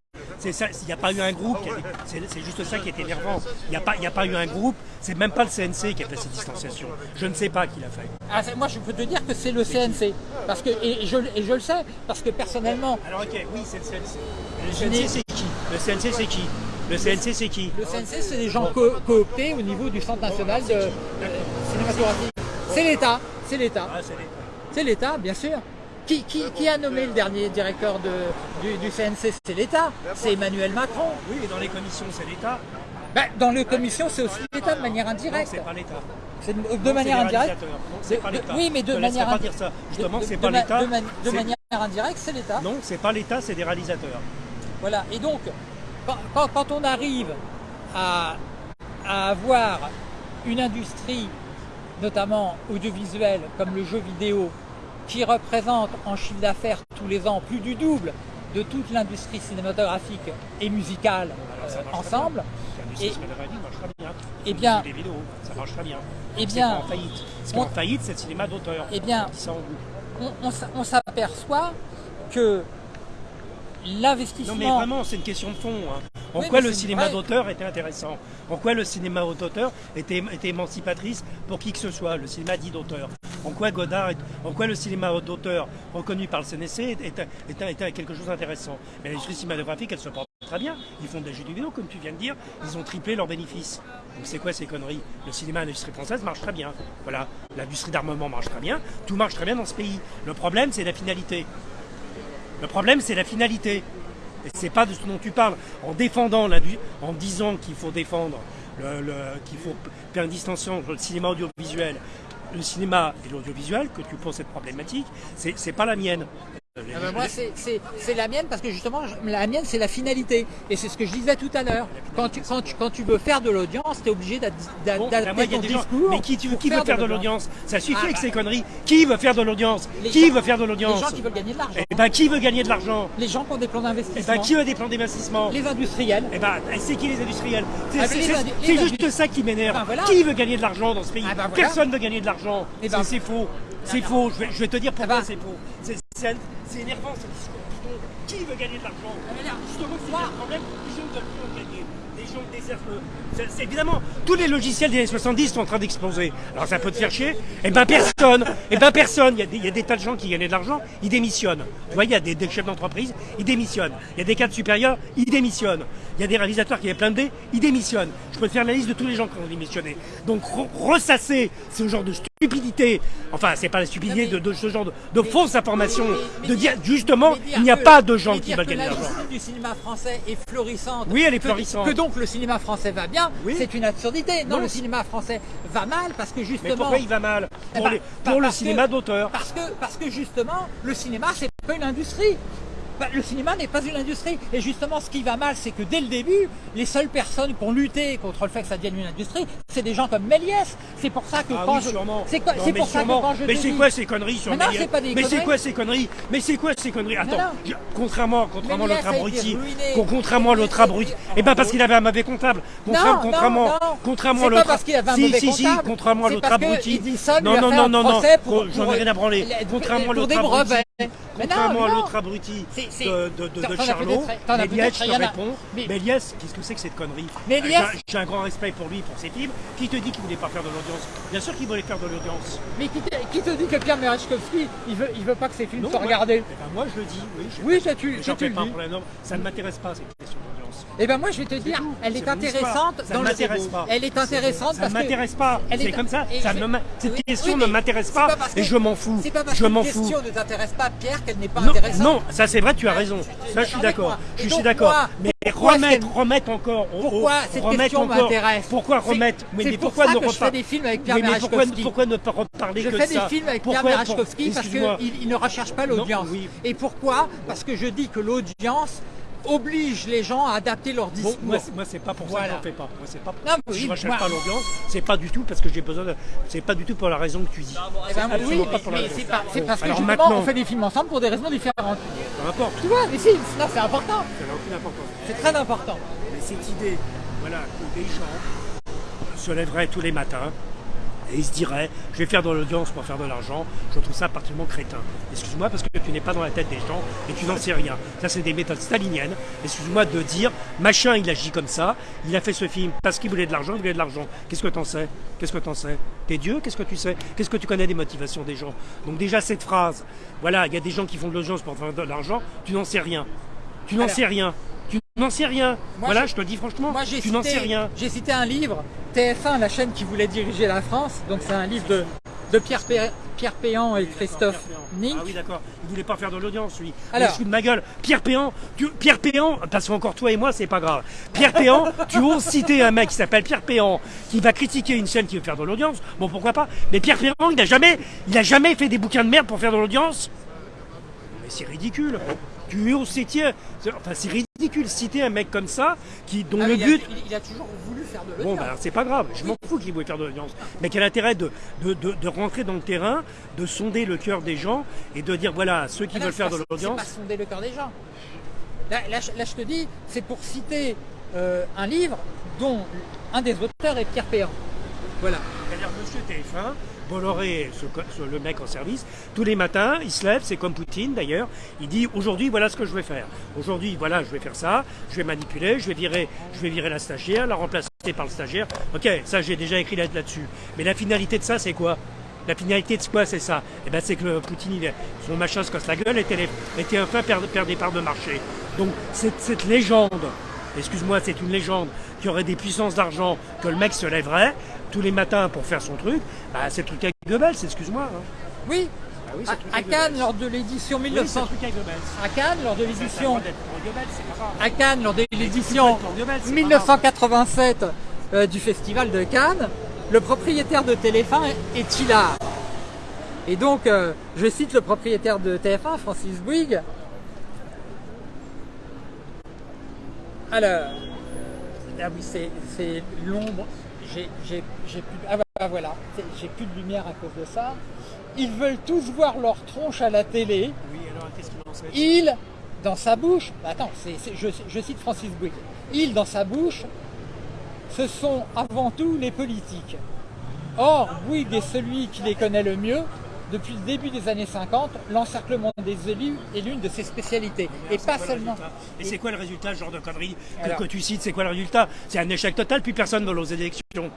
n'y a pas eu un groupe. C'est juste ça qui est énervant. Il n'y a pas, a pas eu un groupe. C'est même pas le CNC qui a fait cette distanciation. Je ne sais pas qui l'a fait. Ah, moi, je peux te dire que c'est le CNC, parce que et je, et je le sais, parce que personnellement. Alors ok, oui, c'est le CNC. Le CNC, c'est qui? Le CNC, c'est qui? Le CNC, c'est qui? Le CNC, c'est des gens cooptés au niveau du Centre national de C'est l'État, c'est l'État. Ah, c'est l'État, bien sûr. Qui, qui, a nommé le dernier directeur de, du, CNC C'est l'État, c'est Emmanuel Macron. Oui, mais dans les commissions, c'est l'État. Ben, dans les commissions, c'est aussi l'État de manière indirecte. c'est pas l'État. De, manière indirecte. c'est pas l'État. Oui, mais de manière pas dire ça. Justement, c'est pas l'État. De, manière indirecte, c'est l'État. Non, c'est pas l'État, c'est des réalisateurs. Voilà. Et donc, quand, on arrive à, avoir une industrie, notamment audiovisuelle, comme le jeu vidéo, qui représente en chiffre d'affaires tous les ans plus du double de toute l'industrie cinématographique et musicale euh, ensemble. Et, et bien, ça marche très bien. Et bien, en faillite. Ce qui est en faillite, c'est le cinéma d'auteur. Et bien, on s'aperçoit que l'investissement. Non mais vraiment, c'est une question de fond. Hein. En quoi le cinéma d'auteur était intéressant? En quoi le cinéma d'auteur était, était, émancipatrice pour qui que ce soit, le cinéma dit d'auteur En quoi Godard, en quoi le cinéma d'auteur reconnu par le CNC était, quelque chose d'intéressant? Mais l'industrie cinématographique, elle se porte très bien. Ils font des jeux vidéo, comme tu viens de dire, ils ont triplé leurs bénéfices. Donc c'est quoi ces conneries? Le cinéma, l'industrie française marche très bien. Voilà, l'industrie d'armement marche très bien, tout marche très bien dans ce pays. Le problème, c'est la finalité. Le problème, c'est la finalité. Et c'est pas de ce dont tu parles. En défendant, en disant qu'il faut défendre, qu'il faut faire une distinction entre le cinéma audiovisuel, le cinéma et l'audiovisuel, que tu poses cette problématique, c'est pas la mienne. Ah ben moi, c'est la mienne parce que justement, la mienne, c'est la finalité. Et c'est ce que je disais tout à l'heure. Quand tu, quand, tu, quand tu veux faire de l'audience, tu es obligé d'adapter bon, ton discours. Mais qui, tu, qui veut faire de l'audience Ça suffit ah avec ces conneries. Qui veut faire de l'audience? Qui veut faire de l'audience? Les gens qui veulent gagner de l'argent. Eh ben, qui veut gagner de l'argent? Les gens qui ont des plans d'investissement. Eh ben, qui veut des plans d'investissement? Les industriels. Eh ben, c'est qui les industriels? C'est ah, juste ça qui m'énerve. Ben, qui veut gagner de l'argent dans ce pays? Ben, Personne ne veut gagner de l'argent. C'est faux. C'est faux. Je vais te dire pourquoi c'est faux. C'est énervant ce discours. Qui veut gagner de l'argent? Justement, c'est le problème. Les gens ne veulent plus en gagner. Les gens désertent C'est évidemment, tous les logiciels des années 70 sont en train d'exploser. Alors ça peut te faire chier Eh ben personne Eh ben personne il y, a des, il y, a des, tas de gens qui gagnent de l'argent, ils démissionnent. Tu vois, il y a des, des chefs d'entreprise, ils démissionnent. Il y a des cadres supérieurs, ils démissionnent. Il y a des réalisateurs qui avaient plein de dés, ils démissionnent. Je peux te faire la liste de tous les gens qui ont démissionné. Donc ressasser ce genre de stupidité, enfin c'est pas la stupidité de, ce genre de, fausses informations, de dire justement il n'y a pas de gens qui veulent gagner de l'argent. du cinéma français est florissante. Oui, elle est florissante. Que, donc le cinéma français va bien, c'est une absurdité. Non, le cinéma français va mal parce que justement. Mais pourquoi il va mal Pour, eh ben, le cinéma d'auteur. Parce que, parce que justement, le cinéma c'est pas une industrie. Bah, le cinéma n'est pas une industrie. Et justement, ce qui va mal, c'est que dès le début, les seules personnes qui ont lutté contre le fait que ça devienne une industrie, c'est des gens comme Méliès. C'est pour ça que ah quand oui, je... C'est pour ça que quand je Mais c'est quoi ces conneries sur Méliès Mais c'est quoi ces conneries Mais c'est quoi ces conneries Attends, je- contrairement, contrairement à l'autre abruti, contrairement à l'autre abruti, et ben parce qu'il avait un mauvais comptable. Contra- Non, contrairement, non, non. contrairement à l'autre. parce qu'il avait un si, mauvais si, si, comptable. contrairement à l'autre abruti. Non, non, non, non, non, j'en ai rien à branler. Contrairement à l'autre abruti. Contrairement à l'autre abruti de, de, de, Charlot, Méliès, je te réponds. mais- Méliès, qu'est-ce que c'est que cette connerie? Méliès- J'ai- un grand respect pour lui, pour ses films. Qui te dit qu'il voulait pas faire de l'audience? Bien sûr qu'il voulait faire de l'audience. Mais qui te, qui te dit que Pierre Merechkovski, il veut, il veut pas que ses films Non, soient moi- regardés? Eh ben, moi je le dis, oui. je- Oui, ça tu, J'en tu le pas un dis. problème. Non, Ça ne m'intéresse pas cette question. Eh ben moi je vais te dire, tout, elle est intéressante. Ça dans ne le m'intéresse débat. pas. Elle est intéressante Ça parce que m'intéresse pas. C'est est- comme ça. ça je- Cette oui, question oui, ne m'intéresse pas et que- je m'en fous. C'est pas parce Je qu'une fous. question ne t'intéresse pas, Pierre, qu'elle n'est pas Non, intéressante. non, ça c'est vrai, tu as raison. Ça je suis d'accord. Je suis d'accord. Mais remettre, remettre encore. Pourquoi cette remettre question m'intéresse Pourquoi remettre mais pour pourquoi ça ne que je fais des films avec Pierre pourquoi, ne pas reparler Je que fais de des ça films avec Pierre Merechkovski parce qu'il il ne recherche pas l'audience. Et pourquoi? Parce que je dis que l'audience oblige les gens à adapter leur Bon, discours. moi, c'est- moi c'est pas pour ça que j'en fais pas. Moi c'est pas. Non, mais je oui, recherche moi- pas l'ambiance. C'est pas du tout parce que j'ai besoin de. C'est pas du tout pour la raison que tu dis. Eh ben, absolument oui, pas pour la mais raison. c'est pas- c'est Bon, parce que justement maintenant- on fait des films ensemble pour des raisons différentes. Peu importe. Tu vois, mais si, non, c'est important. Ça n'a aucune importance. C'est très important. Mais cette idée, voilà, que des gens se lèveraient tous les matins et ils se diraient je vais faire de l'audience pour faire de l'argent, je trouve ça particulièrement crétin. Excuse-moi parce que tu n'es pas dans la tête des gens et tu n'en sais rien. Ça c'est des méthodes staliniennes. Excuse-moi de dire machin il agit comme ça, il a fait ce film parce qu'il voulait de l'argent, il voulait de l'argent. Qu'est-ce que t'en sais? Qu'est-ce que t'en sais? T'es Dieu? Qu'est-ce que tu sais? Qu'est-ce que tu connais des motivations des gens? Donc déjà cette phrase, voilà, il y a des gens qui font de l'audience pour faire de l'argent, tu n'en sais rien. Tu n'en sais rien. Tu n'en sais rien. Moi, voilà, je- je te le dis franchement. Moi, j'ai tu n'en sais cité, rien. j'ai cité un livre, TF1, la chaîne qui voulait diriger la France. Donc c'est un livre de, de Pierre, Pé- Pierre Péan et Christophe Nink. Ah oui, d'accord. Il voulait pas faire de l'audience, lui. Alors- Alors, de ma gueule. Pierre Péan, tu, Pierre Péan, parce qu'encore toi et moi, c'est pas grave. Pierre Péan, tu oses citer un mec qui s'appelle Pierre Péan, qui va critiquer une chaîne qui veut faire de l'audience. Bon, pourquoi pas. Mais Pierre Péan, il a jamais, il a jamais fait des bouquins de merde pour faire de l'audience. Mais c'est ridicule. Tu oses citer, enfin, c'est ridicule citer un mec comme ça, qui, dont Ah, le il but, il, il a toujours voulu faire de Bon, l'audience. ben, c'est pas grave, je m'en fous qu'il voulait faire de l'audience. Mais quel intérêt de, de, de, de rentrer dans le terrain, de sonder le cœur des gens et de dire voilà, ceux qui Ah veulent c'est faire pas- de C'est l'audience. pas sonder le cœur des gens. Là, là, je te dis, c'est pour citer euh, un livre dont un des auteurs est Pierre Péan. Voilà. C'est-à-dire, monsieur TF1, Bolloré, ce le mec en service, tous les matins, il se lève, c'est comme Poutine d'ailleurs, il dit aujourd'hui voilà ce que je vais faire. Aujourd'hui voilà je vais faire ça, je vais manipuler, je vais virer, je vais virer la stagiaire, la remplacer par le stagiaire. Ok, ça j'ai déjà écrit là- là-dessus. Mais la finalité de ça c'est quoi? La finalité de quoi c'est ça? Eh ben c'est que Poutine, son machin se casse la gueule et télé- et TF1 perd, perd des parts de marché. Donc cette, cette légende, excuse-moi, c'est une légende qui aurait des puissances d'argent, que le mec se lèverait tous les matins pour faire son truc, bah, c'est le truc avec Goebbels, excuse-moi. hein. Oui, Ah oui, à, Cannes, lors de l'édition Oui, c'est 1900... le truc avec Goebbels. à Cannes, lors de Ça, ça a le l'édition... droit d'être pour Goebbels, c'est pas grave. À Cannes, lors de Tu l'édition peux être pour Goebbels, c'est pas grave. 1987 euh, du Festival de Cannes, le propriétaire de TF1 est Tillard. Et donc, euh, je cite le propriétaire de TF1, Francis Bouygues. Alors, ah oui, c'est l'ombre. J'ai plus, ah bah, voilà, C'est- j'ai plus de lumière à cause de ça. Ils veulent tous voir leur tronche à la télé. Oui, alors qu'est-ce qu'il en sait Il, dans sa bouche, bah attends, je cite Francis Bouygues, il, dans sa bouche, ce sont avant tout les politiques. Or, Bouygues est celui qui les connaît le mieux. Depuis le début des années 50, l'encerclement des élus est l'une de ses spécialités. Et pas seulement. Et c'est quoi le résultat, ce genre de conneries que, Alors- que tu cites C'est quoi le résultat C'est un échec total, plus personne ne va aux élections.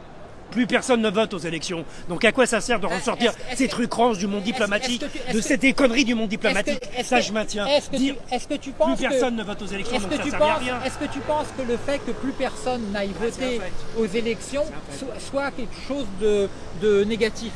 Plus personne ne vote aux élections. Donc à quoi ça sert de ressortir est-ce- est-ce ces trucs rances du monde diplomatique, que de ces conneries du monde diplomatique que- Ça, je maintiens. Est-ce que, tu, est-ce que tu plus penses que- personne ne vote aux élections, donc ça sert à rien. est-ce que tu penses que le fait que plus personne n'aille un voter aux élections soit, soit quelque chose de, de négatif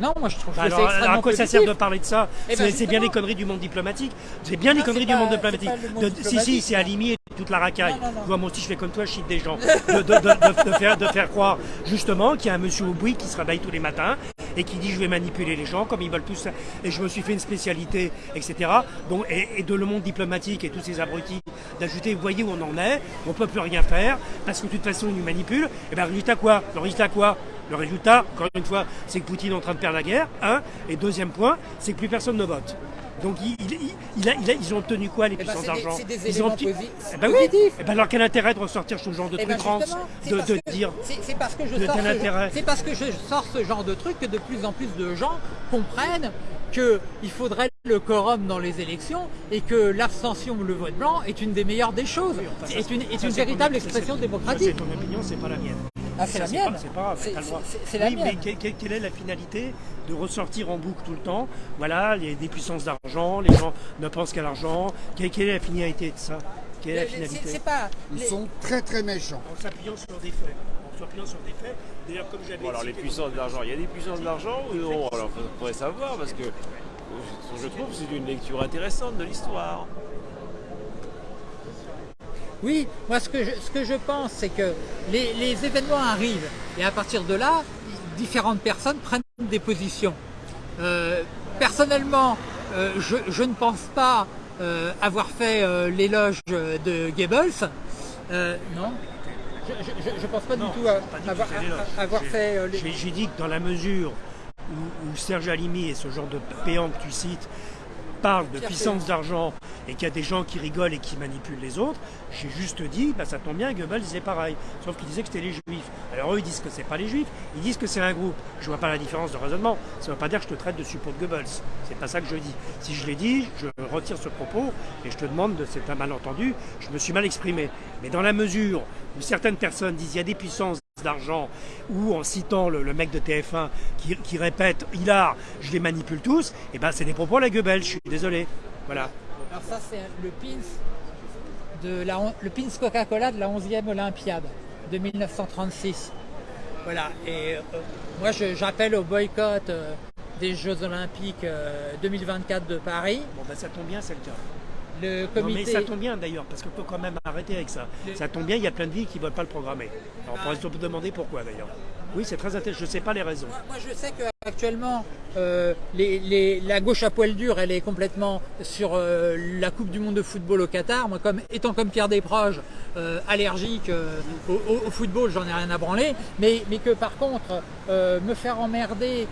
Non, moi je trouve Bah que alors, à quoi ça sert de parler de ça Eh ben, C'est bien les conneries du monde diplomatique. C'est bien les Non, conneries c'est du monde diplomatique. monde De- si, si, c'est. Alimi et toute la racaille. vois, moi aussi, je fais comme toi, je chie des gens. De, faire, de faire croire, justement, qu'il y a un monsieur au bruit qui se réveille tous les matins et qui dit je vais manipuler les gens comme ils veulent tous. Et je me suis fait une spécialité, etc. Et, de le monde diplomatique et tous ces abrutis d'ajouter, vous voyez où on en est, on peut plus rien faire parce que de toute façon, ils nous manipulent. Et bien, résultat quoi? Le résultat quoi? Le résultat, encore une fois, c'est que Poutine est en train de perdre la guerre, un. Et deuxième point, c'est que plus personne ne vote. Donc ils ont obtenu quoi les eh ben, puissances d'argent ils ont eh ben oui. eh ben alors quel intérêt de ressortir ce genre de truc ben de, de dire C'est parce que je sors c'est parce que je sors ce genre de truc que de plus en plus de gens comprennent qu'il faudrait le quorum dans les élections et que l'abstention ou le vote blanc est une des meilleures des choses, est une, est une véritable expression démocratique. C'est ton opinion, c'est pas la mienne. Ah, c'est la mienne. C'est pas C'est la mienne. Mais quelle est la finalité de ressortir en boucle tout le temps? Voilà, il y a des puissances d'argent, les gens ne pensent qu'à l'argent. Quelle, est la finalité de ça? Quelle est la finalité pas, Ils sont très très méchants. En s'appuyant sur des faits. En s'appuyant sur des faits. D'ailleurs, comme j'avais. Bon, alors les puissances d'argent, il y a des puissances d'argent ou non Alors, il faudrait savoir parce que je trouve que c'est une lecture intéressante de l'histoire. Oui, moi ce que je, ce que je pense, c'est que les, événements arrivent et à partir de là, différentes personnes prennent des positions. Euh, personnellement, euh, je, ne pense pas euh, avoir fait l'éloge de Goebbels. non je ne pense pas du tout avoir, fait... J'ai dit que dans la mesure où, où Serge Alimi et ce genre de péant que tu cites parle de puissance d'argent et qu'il y a des gens qui rigolent et qui manipulent les autres, j'ai juste dit, bah, ça tombe bien, Goebbels disait pareil, sauf qu'il disait que c'était les juifs. Alors eux, ils disent que c'est pas les juifs, ils disent que c'est un groupe. Je vois pas la différence de raisonnement. Ça ne veut pas dire que je te traite de support de Goebbels. C'est pas ça que je dis. Si je l'ai dit, je retire ce propos et je te demande de c'est un malentendu, je me suis mal exprimé. Mais dans la mesure où certaines personnes disent il y a des puissances d'argent ou en citant le, mec de TF1 qui, répète Hilar, je les manipule tous, et eh ben c'est des propos à la Goebbels, je suis désolé. Voilà. Alors ça c'est le pins de la le pins Coca-Cola de la 11e Olympiade de 1936. Voilà, et euh, moi j'appelle au boycott euh, des Jeux Olympiques 2024 euh, de Paris. Bon ben ça tombe bien, c'est le cas mais ça tombe bien d'ailleurs, parce qu'on peut quand même arrêter avec ça. Ça tombe bien, il y a plein de villes qui ne veulent pas le programmer. Alors on pourrait se demander pourquoi d'ailleurs. Oui, c'est très intéressant. Je ne sais pas les raisons. Moi, je sais qu'actuellement, euh, la gauche à poil dur, elle est complètement sur euh, la Coupe du Monde de football au Qatar. Moi, comme, étant comme Pierre Desproges, euh, allergique au, football, j'en ai rien à branler. Mais, mais que par contre, me faire emmerder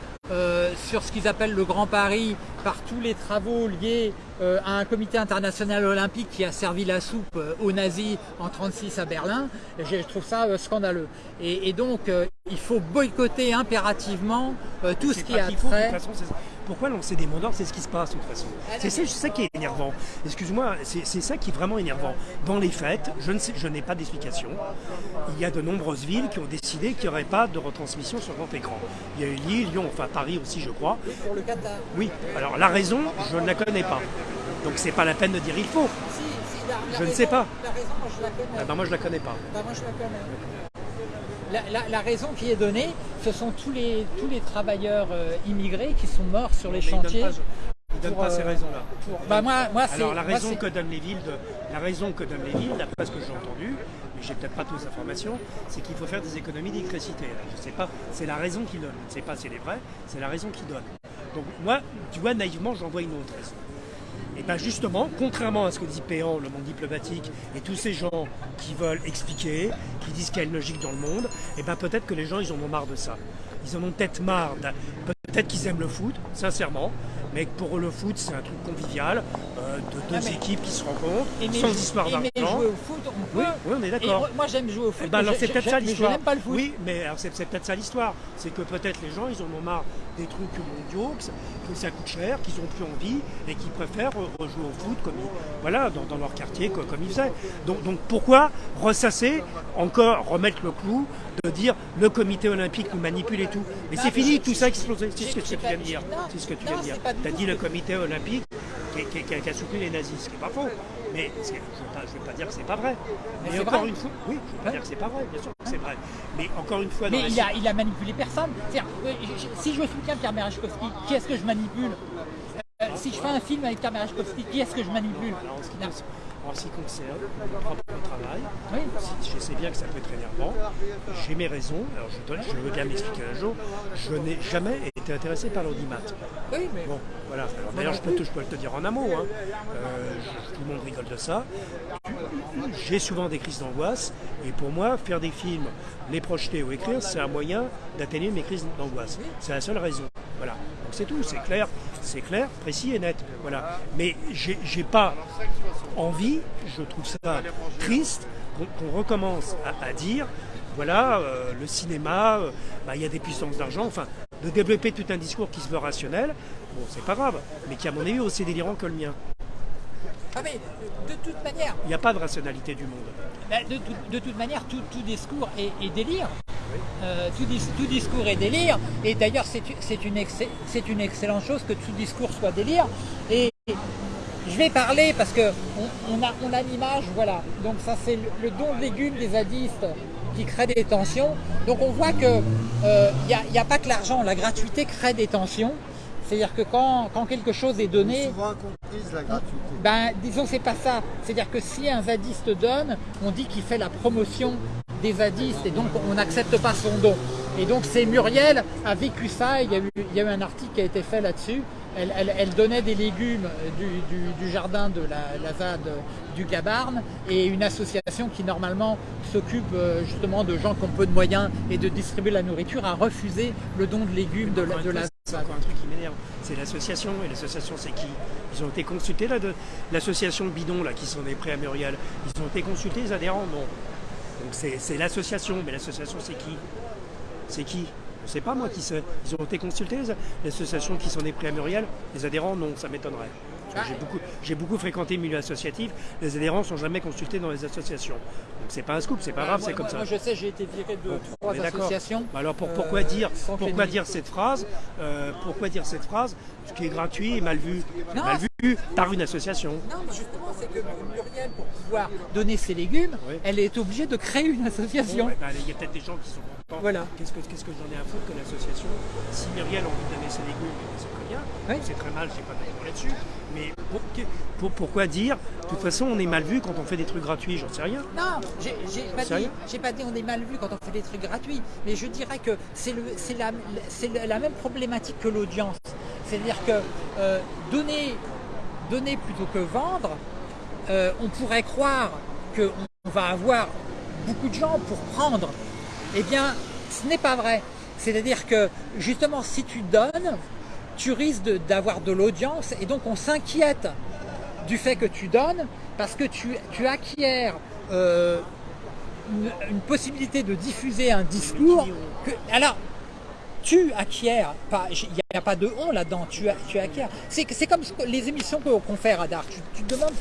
sur ce qu'ils appellent le Grand Paris par tous les travaux liés à un comité international olympique qui a servi la soupe aux nazis en 1936 à Berlin, je trouve ça scandaleux. Et, et donc, il faut boycotter impérativement euh, tout ce qui a trait. Pourquoi lancer des mots d'ordre C'est ce qui se passe de toute façon. Ah, c'est ça, qui est énervant. Excuse-moi, c'est ça qui est vraiment énervant. Dans les fêtes, je n'ai pas d'explication. Il y a de nombreuses villes qui ont décidé qu'il n'y aurait pas de retransmission sur grand écran. Il y a eu Lille, Lyon, enfin Paris aussi, je crois. pour le Qatar. Oui. Alors la raison, je ne la connais pas. Donc c'est pas la peine de dire il faut. je ne sais pas. La raison, moi je la connais. Ah ben, moi je la connais pas. Ben, moi je la connais la, raison qui est donnée, ce sont tous les, tous les travailleurs euh, immigrés qui sont morts sur les chantiers. Ils ne donnent pas, ces euh, raisons-là. Bah moi, moi, Alors la raison que donnent les villes, la raison que donnent les villes, d'après ce que j'ai entendu, mais j'ai peut-être pas toutes les informations, c'est qu'il faut faire des économies d'électricité. Je sais pas, c'est la raison qu'ils donnent. Je ne sais pas si elle est vraie, c'est la raison qu'ils donnent. Donc moi, tu vois, naïvement, j'en vois une autre raison. Et bien justement, contrairement à ce que dit Péan, le monde diplomatique, et tous ces gens qui veulent expliquer, qui disent qu'il y a une logique dans le monde, et bien peut-être que les gens, ils en ont marre de ça. Ils en ont peut-être marre. Peut-être qu'ils aiment le foot, sincèrement, mais pour eux, le foot, c'est un truc convivial, euh, de deux équipes qui se rencontrent, sans histoire d'argent. jouer au foot, on peut. Oui, on est d'accord. Moi, j'aime jouer au foot. Eh ben, alors, c'est peut-être ça l'histoire. pas le foot. Oui, mais c'est peut-être ça l'histoire. C'est que peut-être les gens, ils en ont marre des trucs mondiaux, que, ça coûte cher, qu'ils ont plus envie et qu'ils préfèrent rejouer au foot comme voilà, dans, leur quartier, comme, ils faisaient. Donc, donc pourquoi ressasser, encore remettre le clou de dire le comité olympique nous manipule et tout. Mais c'est fini, tout ça explosé. C'est ce que tu viens de dire. C'est ce que tu viens de dire. Tu as dit le comité olympique qui, a soutenu les nazis, ce qui n'est pas faux. Mais je ne vais, pas dire que c'est pas vrai. Mais, encore une fois, oui, je ne vais pas dire que c'est pas vrai, bien sûr que c'est vrai. Mais encore une fois, mais il, a, il a manipulé personne. Euh, si je soutiens Pierre Merechkowski, qui est-ce que je manipule? Euh, Si je fais un film avec Pierre Merechkowski, qui est-ce que je manipule? En ce qui concerne mon propre travail, je sais bien que ça peut être énervant, j'ai mes raisons, alors je, veux bien m'expliquer un jour, je n'ai jamais été intéressé par l'audimat. Oui, mais... Bon, voilà. D'ailleurs, je peux, te, je peux te dire en un mot, hein. euh, tout le monde rigole de ça. J'ai souvent des crises d'angoisse, et pour moi, faire des films, les projeter ou écrire, c'est un moyen d'atténuer mes crises d'angoisse. C'est la seule raison. Voilà. Donc c'est tout, c'est clair, c'est clair, précis et net. Voilà. Mais j'ai pas envie, je trouve ça triste qu'on recommence à, dire, voilà, euh, le cinéma, euh, bah, il y a des puissances d'argent, enfin, de développer tout un discours qui se veut rationnel, bon, c'est pas grave, mais qui, à mon avis, aussi délirant que le mien. Ah mais de toute manière... Il n'y a pas de rationalité du monde. Bah, de, toute manière, tout, discours est, délire. Euh, tout, discours est délire. Et d'ailleurs, c'est une, une, excellente chose que tout discours soit délire. Et je vais parler parce que on, a, on a l'image, voilà. Donc ça, c'est le, don de légumes des zadistes qui crée des tensions. Donc on voit qu'il n'y euh, a, a, pas que l'argent, la gratuité crée des tensions. C'est-à-dire que quand, quelque chose est donné... souvent comprise la gratuité. Ben, disons, c'est pas ça. C'est-à-dire que si un zadiste donne, on dit qu'il fait la promotion des zadistes et donc on n'accepte pas son don. Et donc c'est Muriel a vécu ça, il y a eu, il y a eu un article qui a été fait là-dessus. Elle, donnait des légumes du, jardin de la, la, ZAD du Gabarne et une association qui normalement s'occupe euh, justement de gens qui ont peu de moyens et de distribuer la nourriture a refusé le don de légumes de, de la c'est encore un truc qui m'énerve. C'est l'association. Et l'association, c'est qui? Ils ont été consultés, là, de l'association Bidon, là, qui sont des prêts à Muriel. Ils ont été consultés, les adhérents Non. Donc c'est l'association. Mais l'association, c'est qui? C'est qui? Je ne sais pas, moi, qui c'est. Ils ont été consultés, l'association qui sont des prêts à Muriel. Les adhérents, non, ça m'étonnerait. J'ai beaucoup, beaucoup, fréquenté le milieu associatif. Les adhérents ne sont jamais consultés dans les associations. Donc c'est pas un scoop, c'est pas grave, c'est comme ça. Moi je sais, j'ai été viré de trois associations. Alors pourquoi dire, pourquoi dire cette phrase? Euh, Pourquoi dire cette phrase? Ce qui est gratuit et mal vu, mal vu par une association. Non, mais justement, c'est que Muriel, pour pouvoir donner ses légumes, elle est obligée de créer une association. Bah, il y a peut-être des gens qui sont contents. Voilà. Qu'est-ce que, qu'est-ce que j'en ai à foutre que l'association Si Muriel a envie de donner ses légumes, c'est très bien. C'est très mal, j'ai pas d'accord là-dessus. Mais pour, pourquoi dire De toute façon, on est mal vu quand on fait des trucs gratuits, j'en sais rien. Non, j'ai pas, dit, pas dit on est mal vu quand on fait des trucs gratuits, mais je dirais que c'est la, la même problématique que l'audience. C'est-à-dire que euh, donner, donner plutôt que vendre, euh, on pourrait croire qu'on va avoir beaucoup de gens pour prendre. Eh bien, ce n'est pas vrai. C'est-à-dire que justement, si tu donnes, tu risques d'avoir de, l'audience et donc on s'inquiète du fait que tu donnes parce que tu, tu acquiers euh, une, possibilité de diffuser un discours. Alors, tu acquiers, il n'y a pas de on là-dedans, tu, tu acquiers. C'est comme les émissions qu'on fait à Radar. Tu, te demandes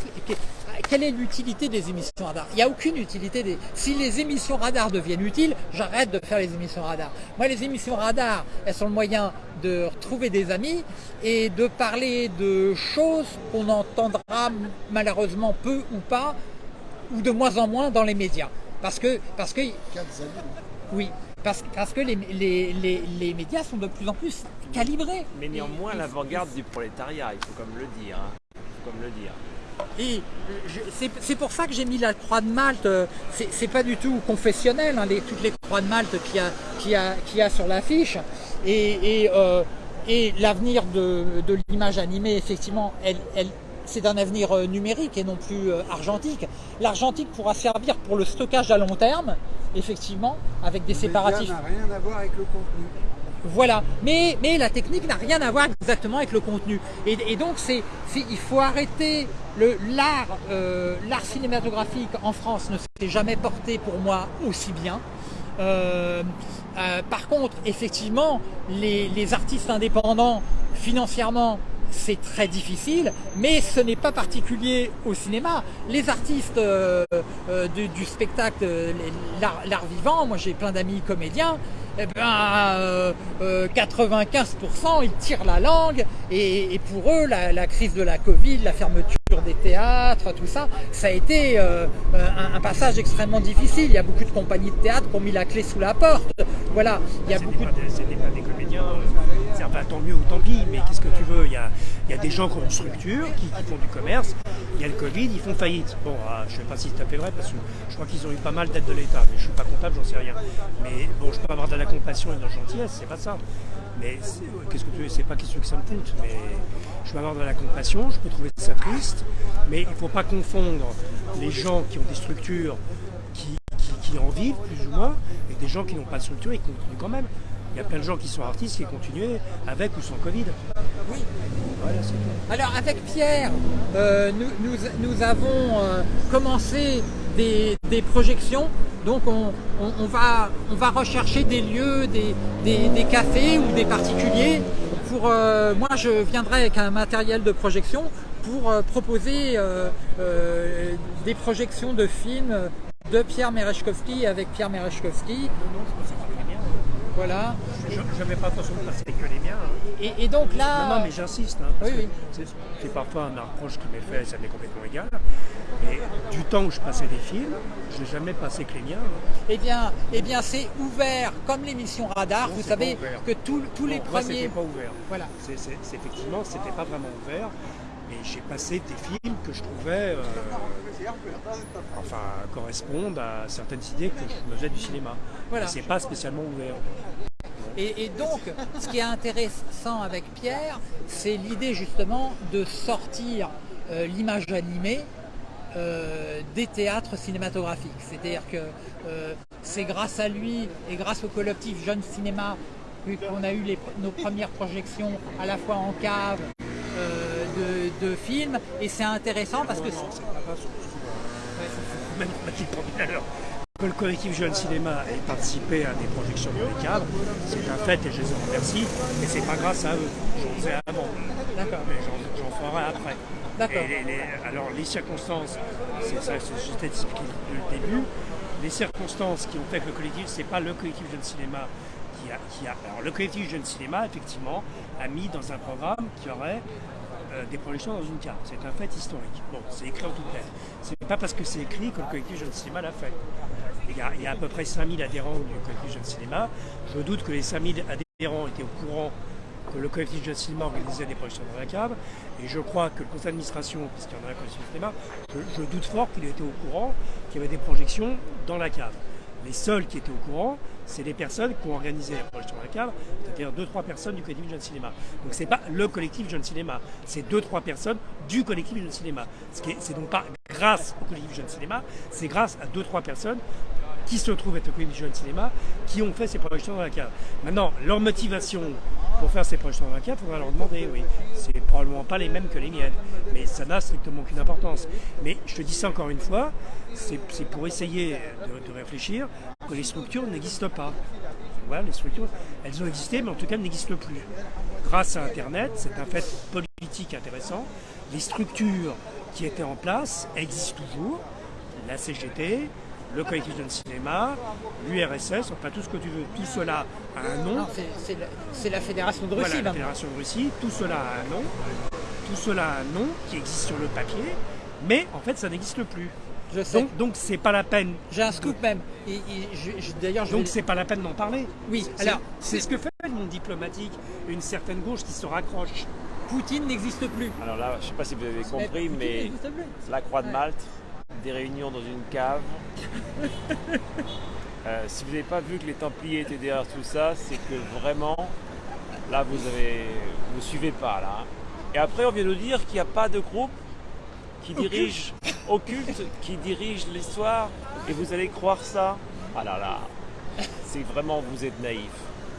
quelle est l'utilité des émissions radar Il n'y a aucune utilité. Des... Si les émissions radar deviennent utiles, j'arrête de faire les émissions radar. Moi, les émissions radar, elles sont le moyen de retrouver des amis et de parler de choses qu'on entendra malheureusement peu ou pas, ou de moins en moins dans les médias. Parce que... Parce que oui, parce, parce que les, les, les, médias sont de plus en plus calibrés. Mais néanmoins, l'avant-garde du prolétariat, il faut comme le dire. Hein. Il faut comme le dire. Et c'est pour ça que j'ai mis la croix de Malte, euh, c'est pas du tout confessionnel, hein, toutes les croix de Malte qu'il y, a, sur l'affiche. Et, euh, et, l'avenir de, l'image animée, effectivement, elle, elle, c'est un avenir euh, numérique et non plus argentique. L'argentique pourra servir pour le stockage à long terme, effectivement, avec des séparatifs. n'a rien à voir avec le contenu. Voilà, mais, mais la technique n'a rien à voir exactement avec le contenu. Et, donc, c'est, il faut arrêter l'art euh, l'art cinématographique en France ne s'est jamais porté pour moi aussi bien. Euh, euh, par contre, effectivement, les, les artistes indépendants, financièrement, c'est très difficile, mais ce n'est pas particulier au cinéma. Les artistes euh, euh, du, spectacle, l'art vivant, moi j'ai plein d'amis comédiens, eh ben, 95% euh, ils tirent la langue et, pour eux la, crise de la Covid, la fermeture des théâtres, tout ça, ça a été un, passage extrêmement difficile. Il y a beaucoup de compagnies de théâtre qui ont mis la clé sous la porte. Voilà, il y a beaucoup. Pas des, pas des comédiens enfin, tant mieux ou tant pis, mais qu'est-ce que tu veux? Il y a, y a, des gens qui ont une structure, qui, font du commerce, il y a le Covid, ils font faillite. Bon, ah, je ne sais pas si c'est vrai, parce que je crois qu'ils ont eu pas mal d'aides de l'État, mais je ne suis pas comptable, j'en sais rien. Mais bon, je peux avoir de la compassion et de la gentillesse, c'est pas ça. Mais qu'est-ce que tu veux? C'est pas question que ça me coûte, mais je peux avoir de la compassion, je peux trouver ça triste, mais il ne faut pas confondre les gens qui ont des structures qui, qui en vivent plus ou moins et des gens qui n'ont pas de structure et qui continuent quand même. Il y a plein de gens qui sont artistes qui continuent avec ou sans Covid. Oui. Alors avec Pierre, euh, nous, avons euh, commencé des, projections. Donc on, va, on va rechercher des lieux, des, cafés ou des particuliers. Pour, euh, moi je viendrai avec un matériel de projection pour proposer des projections de films de Pierre Merechkovski avec Pierre Merechkovski. Voilà. Je ne mets pas attention passer que les miens. Hein. Et, donc là... Non, mais j'insiste. Hein, oui, oui. C'est parfois un approche qui m'est fait, ça m'est complètement égal. Mais du temps où je passais des films, je n'ai jamais passé que les miens. Hein. Eh bien, eh bien c'est ouvert, comme l'émission Radar. vous savez que tous les premiers... pas ouvert. Voilà. Effectivement, c'était pas vraiment ouvert. Et j'ai passé des films que je trouvais euh, enfin, correspondent à certaines idées que je me faisais du cinéma. Voilà. C'est pas spécialement ouvert. Et, donc, ce qui est intéressant avec Pierre, c'est l'idée justement de sortir euh, l'image animée euh, des théâtres cinématographiques. C'est-à-dire que c'est grâce à lui et grâce au collectif Jeune Cinéma qu'on a eu nos premières projections à la fois en cave, de, films et c'est intéressant parce que... Que le collectif Jeune Cinéma ait participé à des projections dans les cadres, c'est un fait et je les en remercie. Et c'est pas grâce à eux. J'en faisais avant. D'accord. Mais j'en ferai après. D'accord. alors les circonstances, c'est ça, expliqué le début. Les circonstances qui ont fait que le collectif, c'est pas le collectif Jeune Cinéma qui a, qui a. Alors le collectif Jeune Cinéma, effectivement, a mis dans un programme qui aurait euh, des projections dans une carte. C'est un fait historique. Bon, c'est écrit en toutes lettres. C'est pas parce que c'est écrit que le collectif Jeune Cinéma l'a fait. Il y, a, à peu près 5000 adhérents du collectif Jeune Cinéma. Je doute que les 5000 adhérents étaient au courant que le collectif Jeune Cinéma organisait des projections dans la cave. Et je crois que le conseil d'administration, puisqu'il y en a un collectif cinéma, je, doute fort qu'il était au courant qu'il y avait des projections dans la cave. Les seuls qui étaient au courant, c'est les personnes qui ont organisé la projection de la cave, c'est-à-dire deux trois personnes du collectif Jeune Cinéma. Donc c'est pas le collectif Jeune Cinéma, c'est deux trois personnes du collectif Jeune Cinéma. Ce c'est donc pas grâce au collectif Jeune Cinéma, c'est grâce à deux trois personnes qui se trouvent être au collectif Jeune Cinéma, qui ont fait ces projections dans la cave. Maintenant, leur motivation pour faire ces projections dans la cave, il faudra leur demander, oui. C'est probablement pas les mêmes que les miennes, mais ça n'a strictement aucune importance. Mais je te dis ça encore une fois, c'est pour essayer de, réfléchir que les structures n'existent pas. Voilà, les structures, elles ont existé, mais en tout cas, elles n'existent plus. Grâce à Internet, c'est un fait politique intéressant. Les structures qui étaient en place existent toujours. La CGT, le collectif de cinéma, l'URSS, enfin tout ce que tu veux. Tout cela a un nom. C'est la Fédération de Russie. la Fédération de Russie. Tout cela a un nom. Tout cela a un nom qui existe sur le papier, mais en fait ça n'existe plus. Je sais. Donc c'est pas la peine. J'ai un scoop même. D'ailleurs, donc c'est pas la peine d'en parler. Oui. Alors c'est ce que fait le monde diplomatique, une certaine gauche qui se raccroche. Poutine n'existe plus. Alors là, je sais pas si vous avez compris, mais, la Croix de Malte, des réunions dans une cave. Euh, si vous n'avez pas vu que les Templiers étaient derrière tout ça, c'est que vraiment, là, vous avez, vous suivez pas là. Et après, on vient nous dire qu'il n'y a pas de groupe qui dirige occulte, qui dirige l'histoire, et vous allez croire ça. Ah là là, c'est vraiment, vous êtes naïf.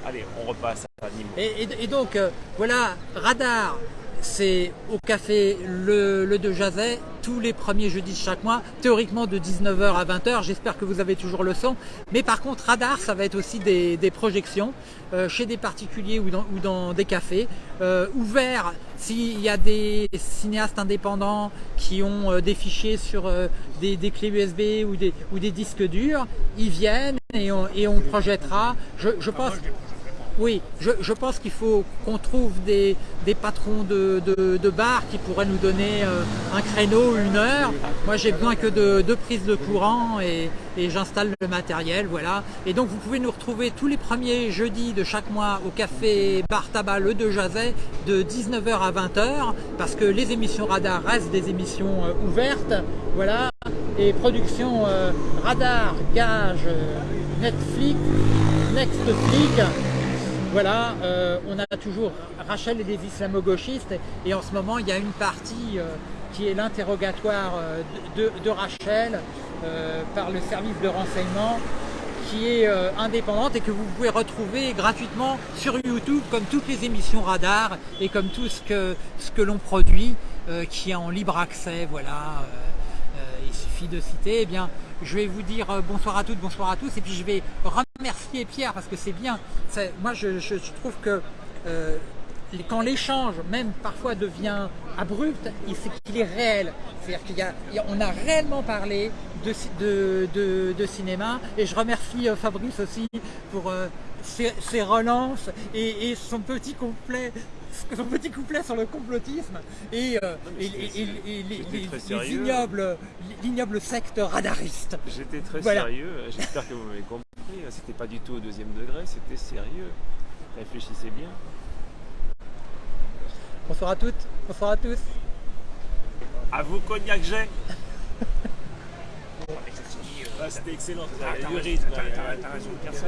Allez, on repasse à Et, et, donc, euh, voilà, Radar, c'est au café le, le de Jazet tous les premiers jeudis de chaque mois, théoriquement de 19h à 20h. J'espère que vous avez toujours le son. Mais par contre, Radar, ça va être aussi des, projections euh, chez des particuliers ou dans, ou dans des cafés, euh, ouverts s'il y a des cinéastes indépendants qui ont euh, des fichiers sur des, clés USB ou des, ou des disques durs, ils viennent et on, et on projettera. Je, je pense... Oui, je, pense qu'il faut qu'on trouve des, patrons de, de, bar qui pourraient nous donner euh, un créneau, une heure. Moi, j'ai besoin que de deux prises de courant et, j'installe le matériel, voilà. Et donc, vous pouvez nous retrouver tous les premiers jeudis de chaque mois au café Bar Tabac Le de Jazet de 19h à 20h parce que les émissions radar restent des émissions euh, ouvertes, voilà. Et production euh, radar, gage, Netflix, Nextflix, voilà, euh, on a toujours Rachel et des islamo-gauchistes et en ce moment il y a une partie euh, qui est l'interrogatoire euh, de, Rachel par le service de renseignement qui est indépendante et que vous pouvez retrouver gratuitement sur YouTube comme toutes les émissions radar et comme tout ce que, ce que l'on produit qui est en libre accès. Voilà, il suffit de citer. Eh bien, je vais vous dire bonsoir à toutes, bonsoir à tous et puis je vais remercier Pierre parce que c'est bien. Moi, je, trouve que euh, quand l'échange, même parfois, devient abrupt, c'est qu'il est réel. C'est-à-dire qu'on a, a, réellement parlé de, cinéma. Et je remercie euh, Fabrice aussi pour euh, ses, relances et, son petit complet son petit couplet sur le complotisme et, l'ignoble secte radariste. J'étais très sérieux, j'espère que vous m'avez compris. C'était pas du tout au deuxième degré, c'était sérieux. Réfléchissez bien. Bonsoir à toutes, bonsoir à tous. À vous, Cognac j'ai ah, C'était excellent, T'as raison de dire ça.